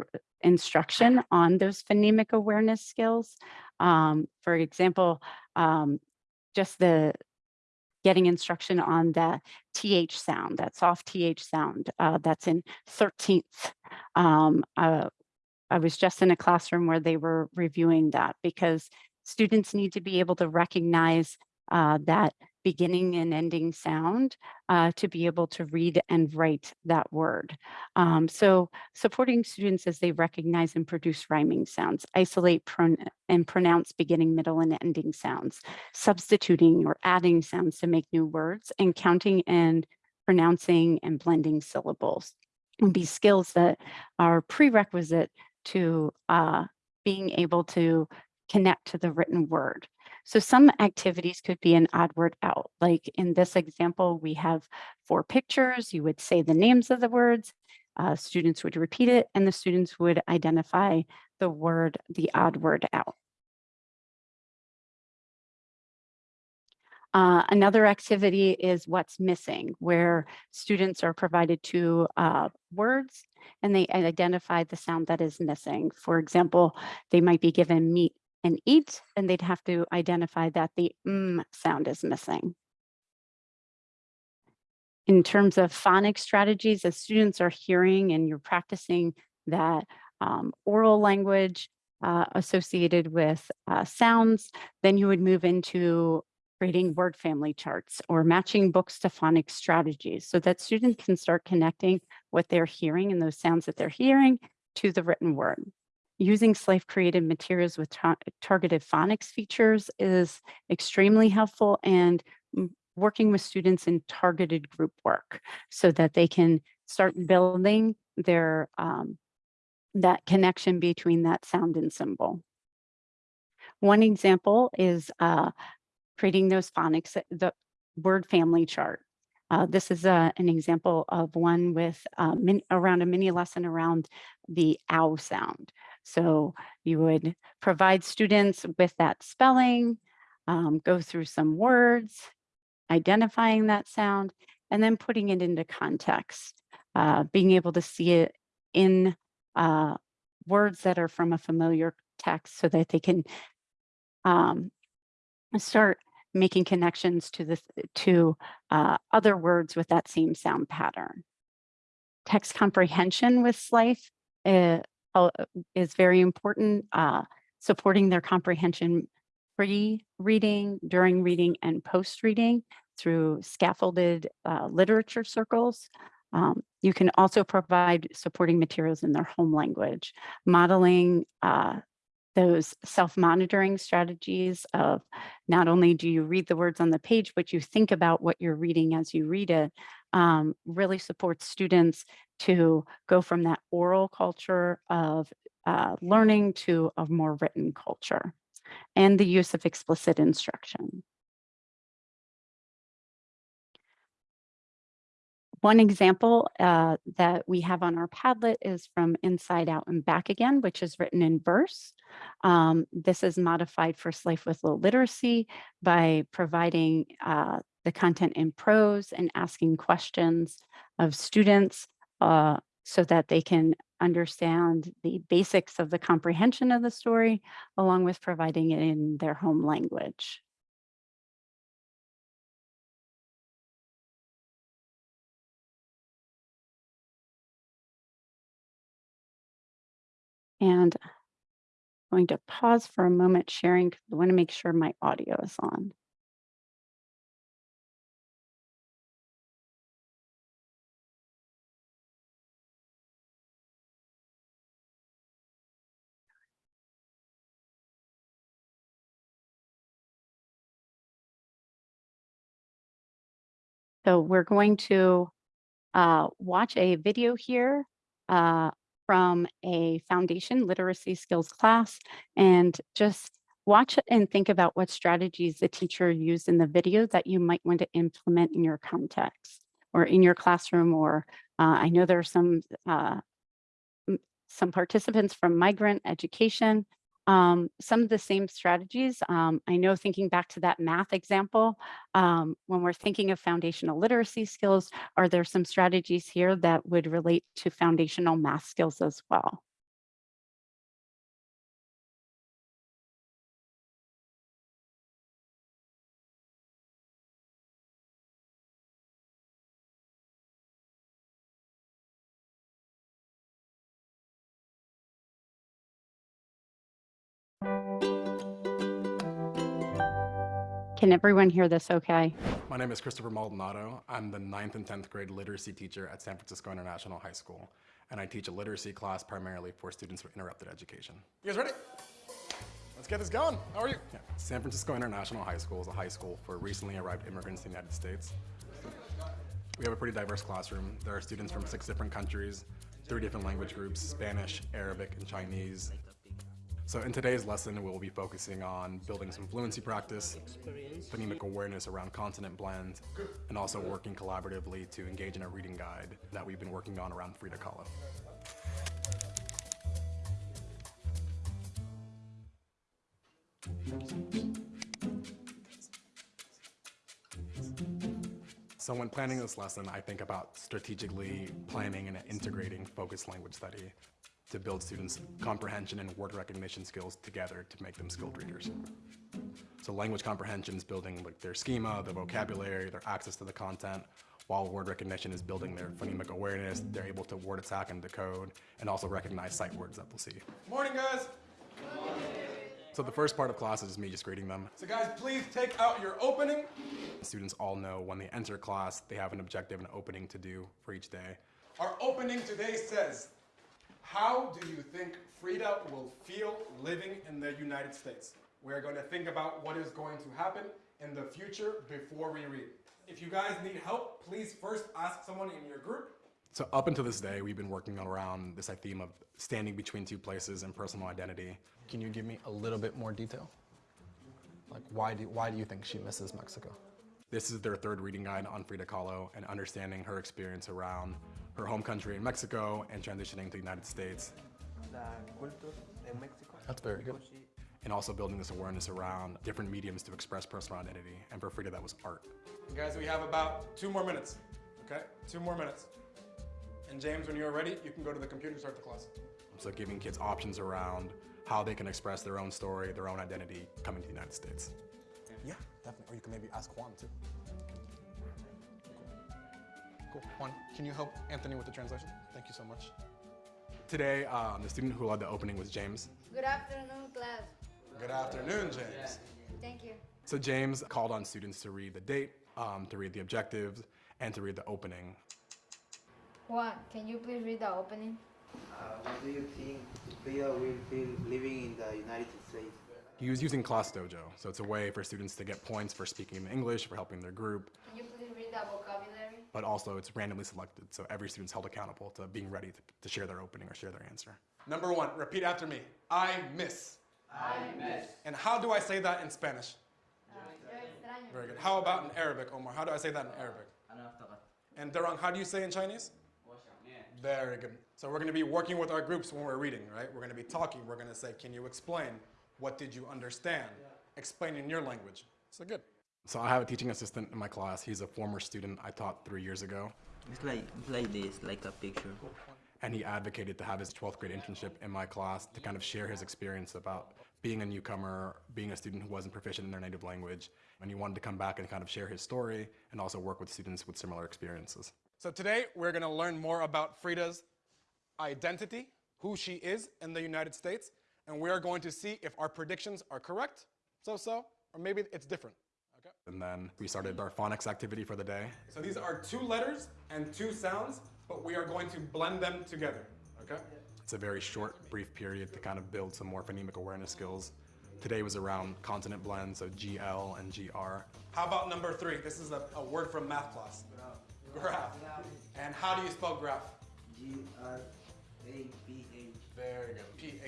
instruction on those phonemic awareness skills, um, for example, um, just the getting instruction on the TH sound, that soft TH sound uh, that's in 13th. Um, uh, I was just in a classroom where they were reviewing that because students need to be able to recognize uh, that beginning and ending sound uh, to be able to read and write that word. Um, so supporting students as they recognize and produce rhyming sounds, isolate pron and pronounce beginning, middle, and ending sounds, substituting or adding sounds to make new words, and counting and pronouncing and blending syllables and be skills that are prerequisite to uh, being able to connect to the written word. So some activities could be an odd word out. Like in this example, we have four pictures. You would say the names of the words. Uh, students would repeat it and the students would identify the word, the odd word out. Uh, another activity is what's missing, where students are provided two uh, words and they identify the sound that is missing. For example, they might be given meet and eat, and they'd have to identify that the mm sound is missing. In terms of phonics strategies, as students are hearing and you're practicing that um, oral language uh, associated with uh, sounds, then you would move into creating word family charts or matching books to phonics strategies so that students can start connecting what they're hearing and those sounds that they're hearing to the written word using SLIFE created materials with tar targeted phonics features is extremely helpful and working with students in targeted group work so that they can start building their um, that connection between that sound and symbol. One example is uh, creating those phonics, the word family chart. Uh, this is a, uh, an example of one with uh, min, around a mini lesson around the ow sound. So you would provide students with that spelling, um, go through some words, identifying that sound, and then putting it into context, uh, being able to see it in uh, words that are from a familiar text so that they can um, start making connections to this to uh, other words with that same sound pattern. Text comprehension with SLIFE uh, is very important, uh, supporting their comprehension pre-reading, during reading, and post-reading through scaffolded uh, literature circles. Um, you can also provide supporting materials in their home language, modeling uh, those self-monitoring strategies of not only do you read the words on the page, but you think about what you're reading as you read it, um, really supports students to go from that oral culture of uh, learning to a more written culture and the use of explicit instruction. One example uh, that we have on our Padlet is from Inside Out and Back Again, which is written in verse. Um, this is modified for SLIFE with Low Literacy by providing uh, the content in prose and asking questions of students uh, so that they can understand the basics of the comprehension of the story, along with providing it in their home language. And I'm going to pause for a moment sharing because I want to make sure my audio is on. So we're going to uh, watch a video here uh, from a foundation literacy skills class and just watch and think about what strategies the teacher used in the video that you might want to implement in your context or in your classroom or uh, I know there are some uh, some participants from migrant education um, some of the same strategies. Um, I know thinking back to that math example, um, when we're thinking of foundational literacy skills, are there some strategies here that would relate to foundational math skills as well? Can everyone hear this okay? My name is Christopher Maldonado. I'm the 9th and 10th grade literacy teacher at San Francisco International High School, and I teach a literacy class primarily for students with interrupted education. You guys ready? Let's get this going. How are you? Yeah. San Francisco International High School is a high school for recently arrived immigrants in the United States. We have a pretty diverse classroom. There are students from six different countries, three different language groups, Spanish, Arabic, and Chinese. So in today's lesson, we'll be focusing on building some fluency practice, phonemic awareness around consonant blend, and also working collaboratively to engage in a reading guide that we've been working on around Frida Kahlo. So when planning this lesson, I think about strategically planning and integrating focused language study to build students' comprehension and word recognition skills together to make them skilled readers. So language comprehension is building like their schema, their vocabulary, their access to the content, while word recognition is building their phonemic awareness, they're able to word attack and decode, and also recognize sight words that they'll see. Morning, guys! So the first part of class is me just greeting them. So guys, please take out your opening. Students all know when they enter class, they have an objective and opening to do for each day. Our opening today says, how do you think Frida will feel living in the United States? We're going to think about what is going to happen in the future before we read. If you guys need help, please first ask someone in your group. So up until this day, we've been working around this theme of standing between two places and personal identity. Can you give me a little bit more detail? Like why do, why do you think she misses Mexico? This is their third reading guide on Frida Kahlo and understanding her experience around her home country in Mexico and transitioning to the United States. That's very good. And also building this awareness around different mediums to express personal identity. And for Frida, that was art. Guys, we have about two more minutes, okay? Two more minutes. And James, when you're ready, you can go to the computer and start the class. So giving kids options around how they can express their own story, their own identity coming to the United States. Yeah, definitely. Or you can maybe ask Juan too. Cool. Juan, can you help Anthony with the translation? Thank you so much. Today, um, the student who led the opening was James. Good afternoon, class. Good afternoon, James. Thank you. So James called on students to read the date, um, to read the objectives, and to read the opening. Juan, can you please read the opening? Uh, what do you think Frida will feel living in the United States? He was using Class Dojo, so it's a way for students to get points for speaking English, for helping their group, Can you please read the vocabulary? but also it's randomly selected, so every student's held accountable to being ready to, to share their opening or share their answer. Number one, repeat after me. I miss. I miss. And how do I say that in Spanish? Very good. How about in Arabic, Omar? How do I say that in Arabic? And Darang, how do you say in Chinese? Very good. So we're going to be working with our groups when we're reading, right? We're going to be talking. We're going to say, can you explain? What did you understand? Explain in your language. So good. So I have a teaching assistant in my class. He's a former student I taught three years ago, It's like it's like this, like a picture. and he advocated to have his 12th grade internship in my class to kind of share his experience about being a newcomer, being a student who wasn't proficient in their native language, and he wanted to come back and kind of share his story and also work with students with similar experiences. So today we're going to learn more about Frida's identity, who she is in the United States, and we are going to see if our predictions are correct, so-so, or maybe it's different. Okay? And then we started our phonics activity for the day. So these are two letters and two sounds, but we are going to blend them together. Okay? It's a very short, brief period to kind of build some more phonemic awareness skills. Today was around consonant blends, so GL and GR. How about number three? This is a, a word from math class. Graph. And how do you spell graph? G R A P H. Very good. P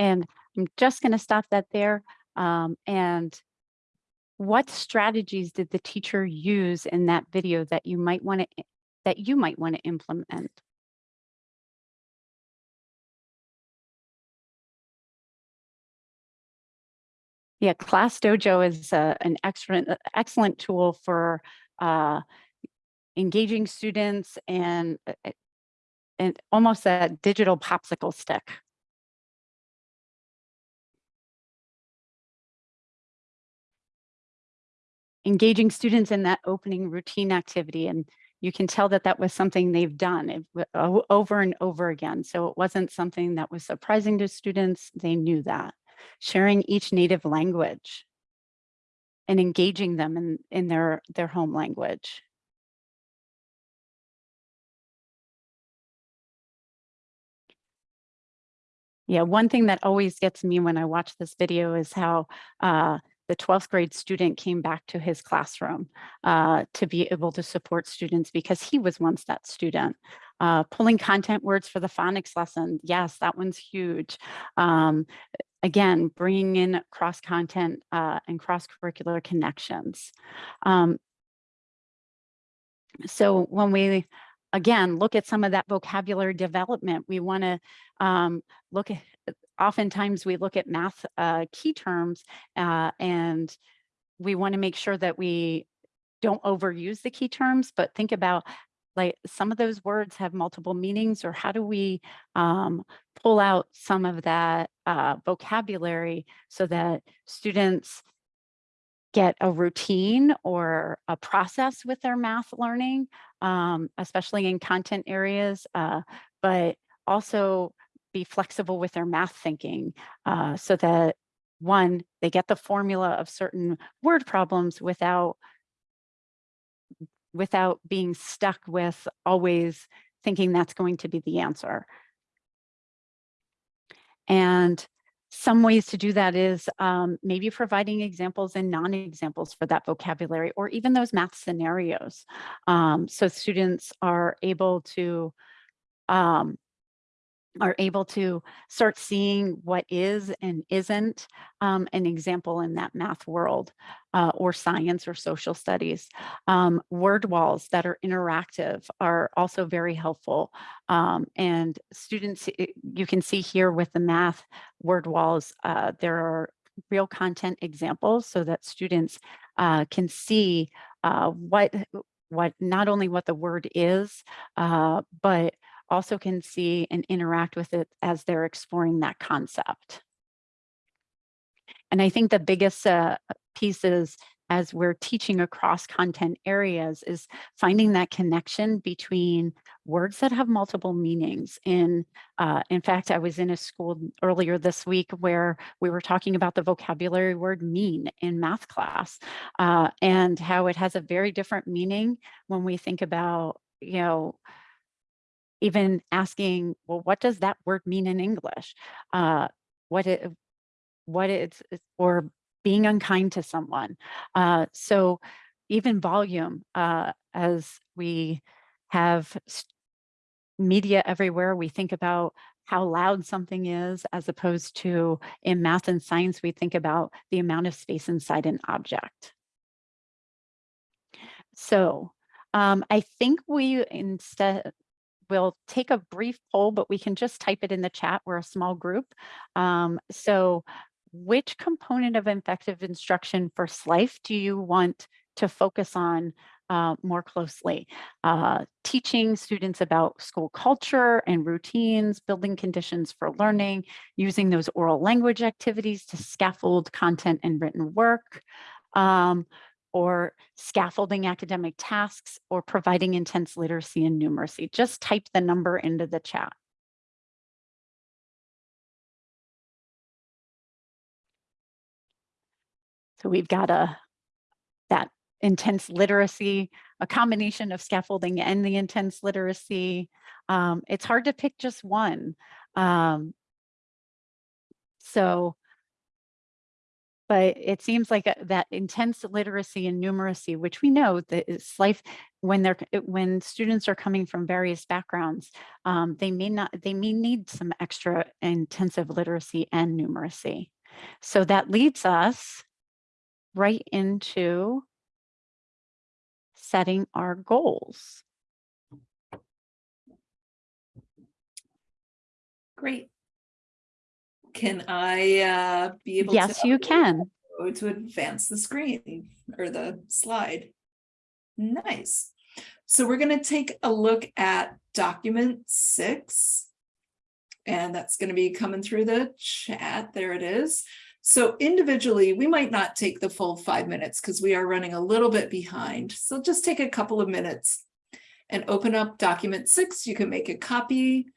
And I'm just going to stop that there. Um, and what strategies did the teacher use in that video that you might want to that you might want to implement? Yeah, Class Dojo is uh, an excellent uh, excellent tool for uh, engaging students and uh, and almost a digital popsicle stick. Engaging students in that opening routine activity. And you can tell that that was something they've done over and over again. So it wasn't something that was surprising to students. They knew that. Sharing each native language and engaging them in, in their, their home language. Yeah, one thing that always gets me when I watch this video is how uh, the 12th grade student came back to his classroom uh, to be able to support students because he was once that student. Uh, pulling content words for the phonics lesson, yes, that one's huge. Um, again, bringing in cross content uh, and cross curricular connections. Um, so when we again look at some of that vocabulary development, we want to um, look at oftentimes we look at math uh, key terms uh, and we want to make sure that we don't overuse the key terms, but think about like some of those words have multiple meanings or how do we um, pull out some of that uh, vocabulary so that students get a routine or a process with their math learning, um, especially in content areas, uh, but also be flexible with their math thinking uh, so that one, they get the formula of certain word problems without without being stuck with always thinking that's going to be the answer. And some ways to do that is um, maybe providing examples and non-examples for that vocabulary or even those math scenarios. Um, so students are able to um, are able to start seeing what is and isn't um, an example in that math world uh, or science or social studies. Um, word walls that are interactive are also very helpful. Um, and students, you can see here with the math word walls, uh, there are real content examples so that students uh, can see uh, what, what, not only what the word is, uh, but also can see and interact with it as they're exploring that concept. And I think the biggest uh, pieces as we're teaching across content areas is finding that connection between words that have multiple meanings. In, uh, in fact, I was in a school earlier this week where we were talking about the vocabulary word mean in math class uh, and how it has a very different meaning when we think about, you know, even asking, well, what does that word mean in English? Uh, what it, what it's, it's- or being unkind to someone. Uh, so even volume, uh, as we have media everywhere, we think about how loud something is, as opposed to in math and science, we think about the amount of space inside an object. So um, I think we instead, we'll take a brief poll, but we can just type it in the chat. We're a small group. Um, so which component of effective instruction for SLIFE do you want to focus on uh, more closely? Uh, teaching students about school culture and routines, building conditions for learning, using those oral language activities to scaffold content and written work, um, or scaffolding academic tasks or providing intense literacy and numeracy. Just type the number into the chat. So we've got a that intense literacy, a combination of scaffolding and the intense literacy. Um, it's hard to pick just one. Um, so but it seems like uh, that intense literacy and numeracy, which we know that SLIFE when they're when students are coming from various backgrounds, um, they may not they may need some extra intensive literacy and numeracy. So that leads us right into setting our goals. Great. Can I uh, be able to? Yes, you can. To advance the screen or the slide. Nice. So we're going to take a look at document six. And that's going to be coming through the chat. There it is. So individually, we might not take the full five minutes because we are running a little bit behind. So just take a couple of minutes and open up document six. You can make a copy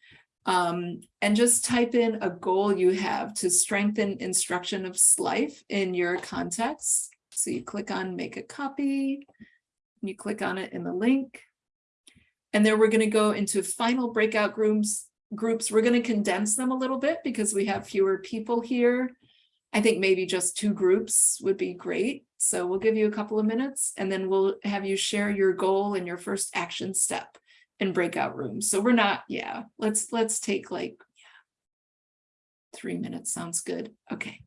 um, and just type in a goal you have to strengthen instruction of SLIFE in your context. So you click on make a copy, you click on it in the link. And then we're going to go into final breakout groups. Groups. We're going to condense them a little bit because we have fewer people here. I think maybe just two groups would be great. So we'll give you a couple of minutes and then we'll have you share your goal and your first action step in breakout rooms. So we're not, yeah, let's, let's take like yeah, three minutes. Sounds good. Okay.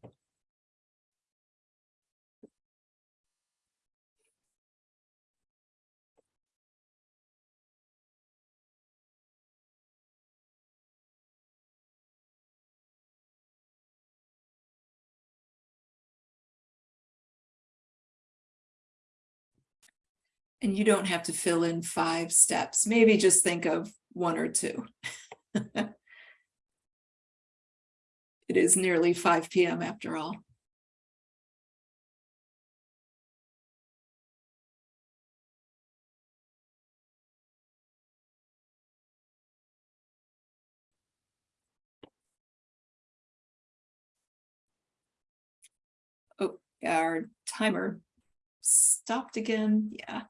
And you don't have to fill in five steps. Maybe just think of one or two. it is nearly 5 p.m. after all. Oh, our timer stopped again. Yeah.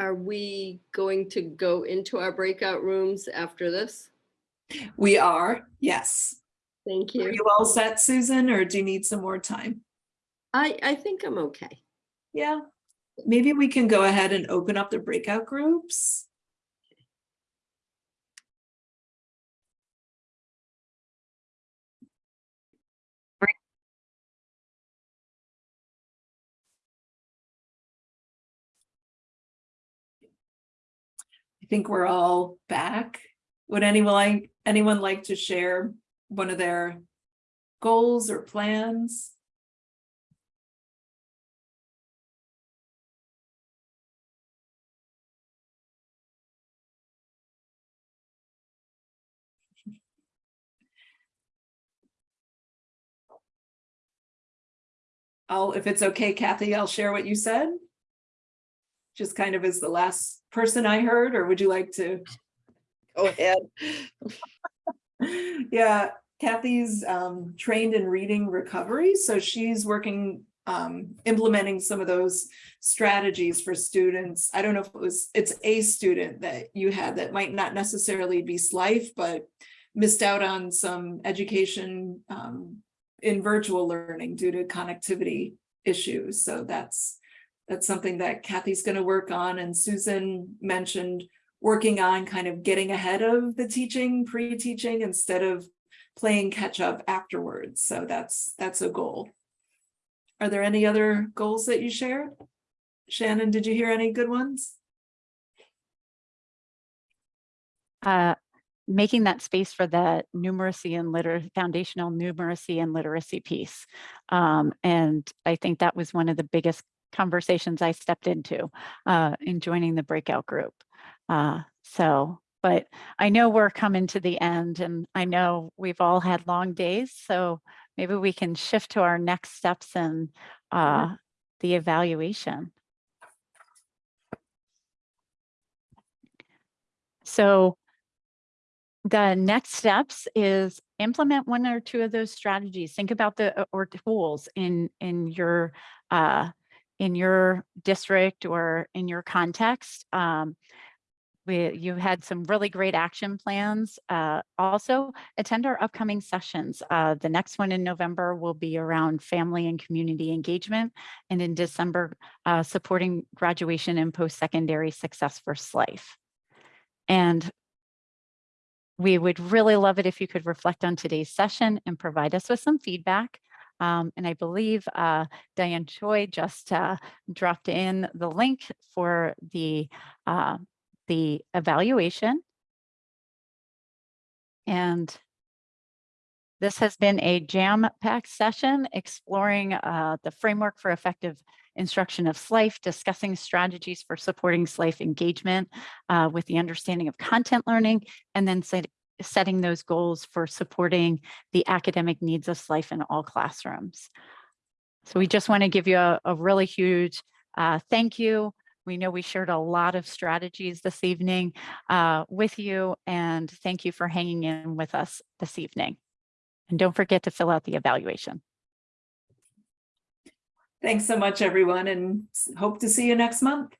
Are we going to go into our breakout rooms after this? We are, yes. Thank you. Are you. all set, Susan, or do you need some more time? I, I think I'm okay. Yeah, maybe we can go ahead and open up the breakout groups. Think we're all back. Would anyone like, anyone like to share one of their goals or plans? I'll, if it's okay, Kathy, I'll share what you said. Just kind of as the last person I heard, or would you like to? Go ahead. Yeah, Kathy's um trained in reading recovery, so she's working um implementing some of those strategies for students. I don't know if it was, it's a student that you had that might not necessarily be SLIFE, but missed out on some education um in virtual learning due to connectivity issues. So that's that's something that Kathy's going to work on and Susan mentioned working on kind of getting ahead of the teaching, pre-teaching instead of playing catch up afterwards. So that's that's a goal. Are there any other goals that you shared? Shannon, did you hear any good ones? uh, making that space for the numeracy and liter foundational numeracy and literacy piece. Um, and I think that was one of the biggest conversations I stepped into uh, in joining the breakout group. Uh, so, but I know we're coming to the end and I know we've all had long days. So maybe we can shift to our next steps and uh, the evaluation. So the next steps is implement one or two of those strategies. Think about the uh, or tools in in your uh, in your district or in your context. Um, we, you had some really great action plans. Uh, also, attend our upcoming sessions. Uh, the next one in November will be around family and community engagement, and in December, uh, supporting graduation and post-secondary success for SLIFE. And we would really love it if you could reflect on today's session and provide us with some feedback. Um, and I believe uh, Diane Choi just uh, dropped in the link for the, uh, the evaluation. And this has been a jam-packed session exploring uh, the framework for effective instruction of SLIFE, discussing strategies for supporting SLIFE engagement uh, with the understanding of content learning, and then setting those goals for supporting the academic needs of SLIFE in all classrooms. So we just want to give you a, a really huge uh, thank you. We know we shared a lot of strategies this evening uh, with you, and thank you for hanging in with us this evening. And don't forget to fill out the evaluation. Thanks so much, everyone, and hope to see you next month.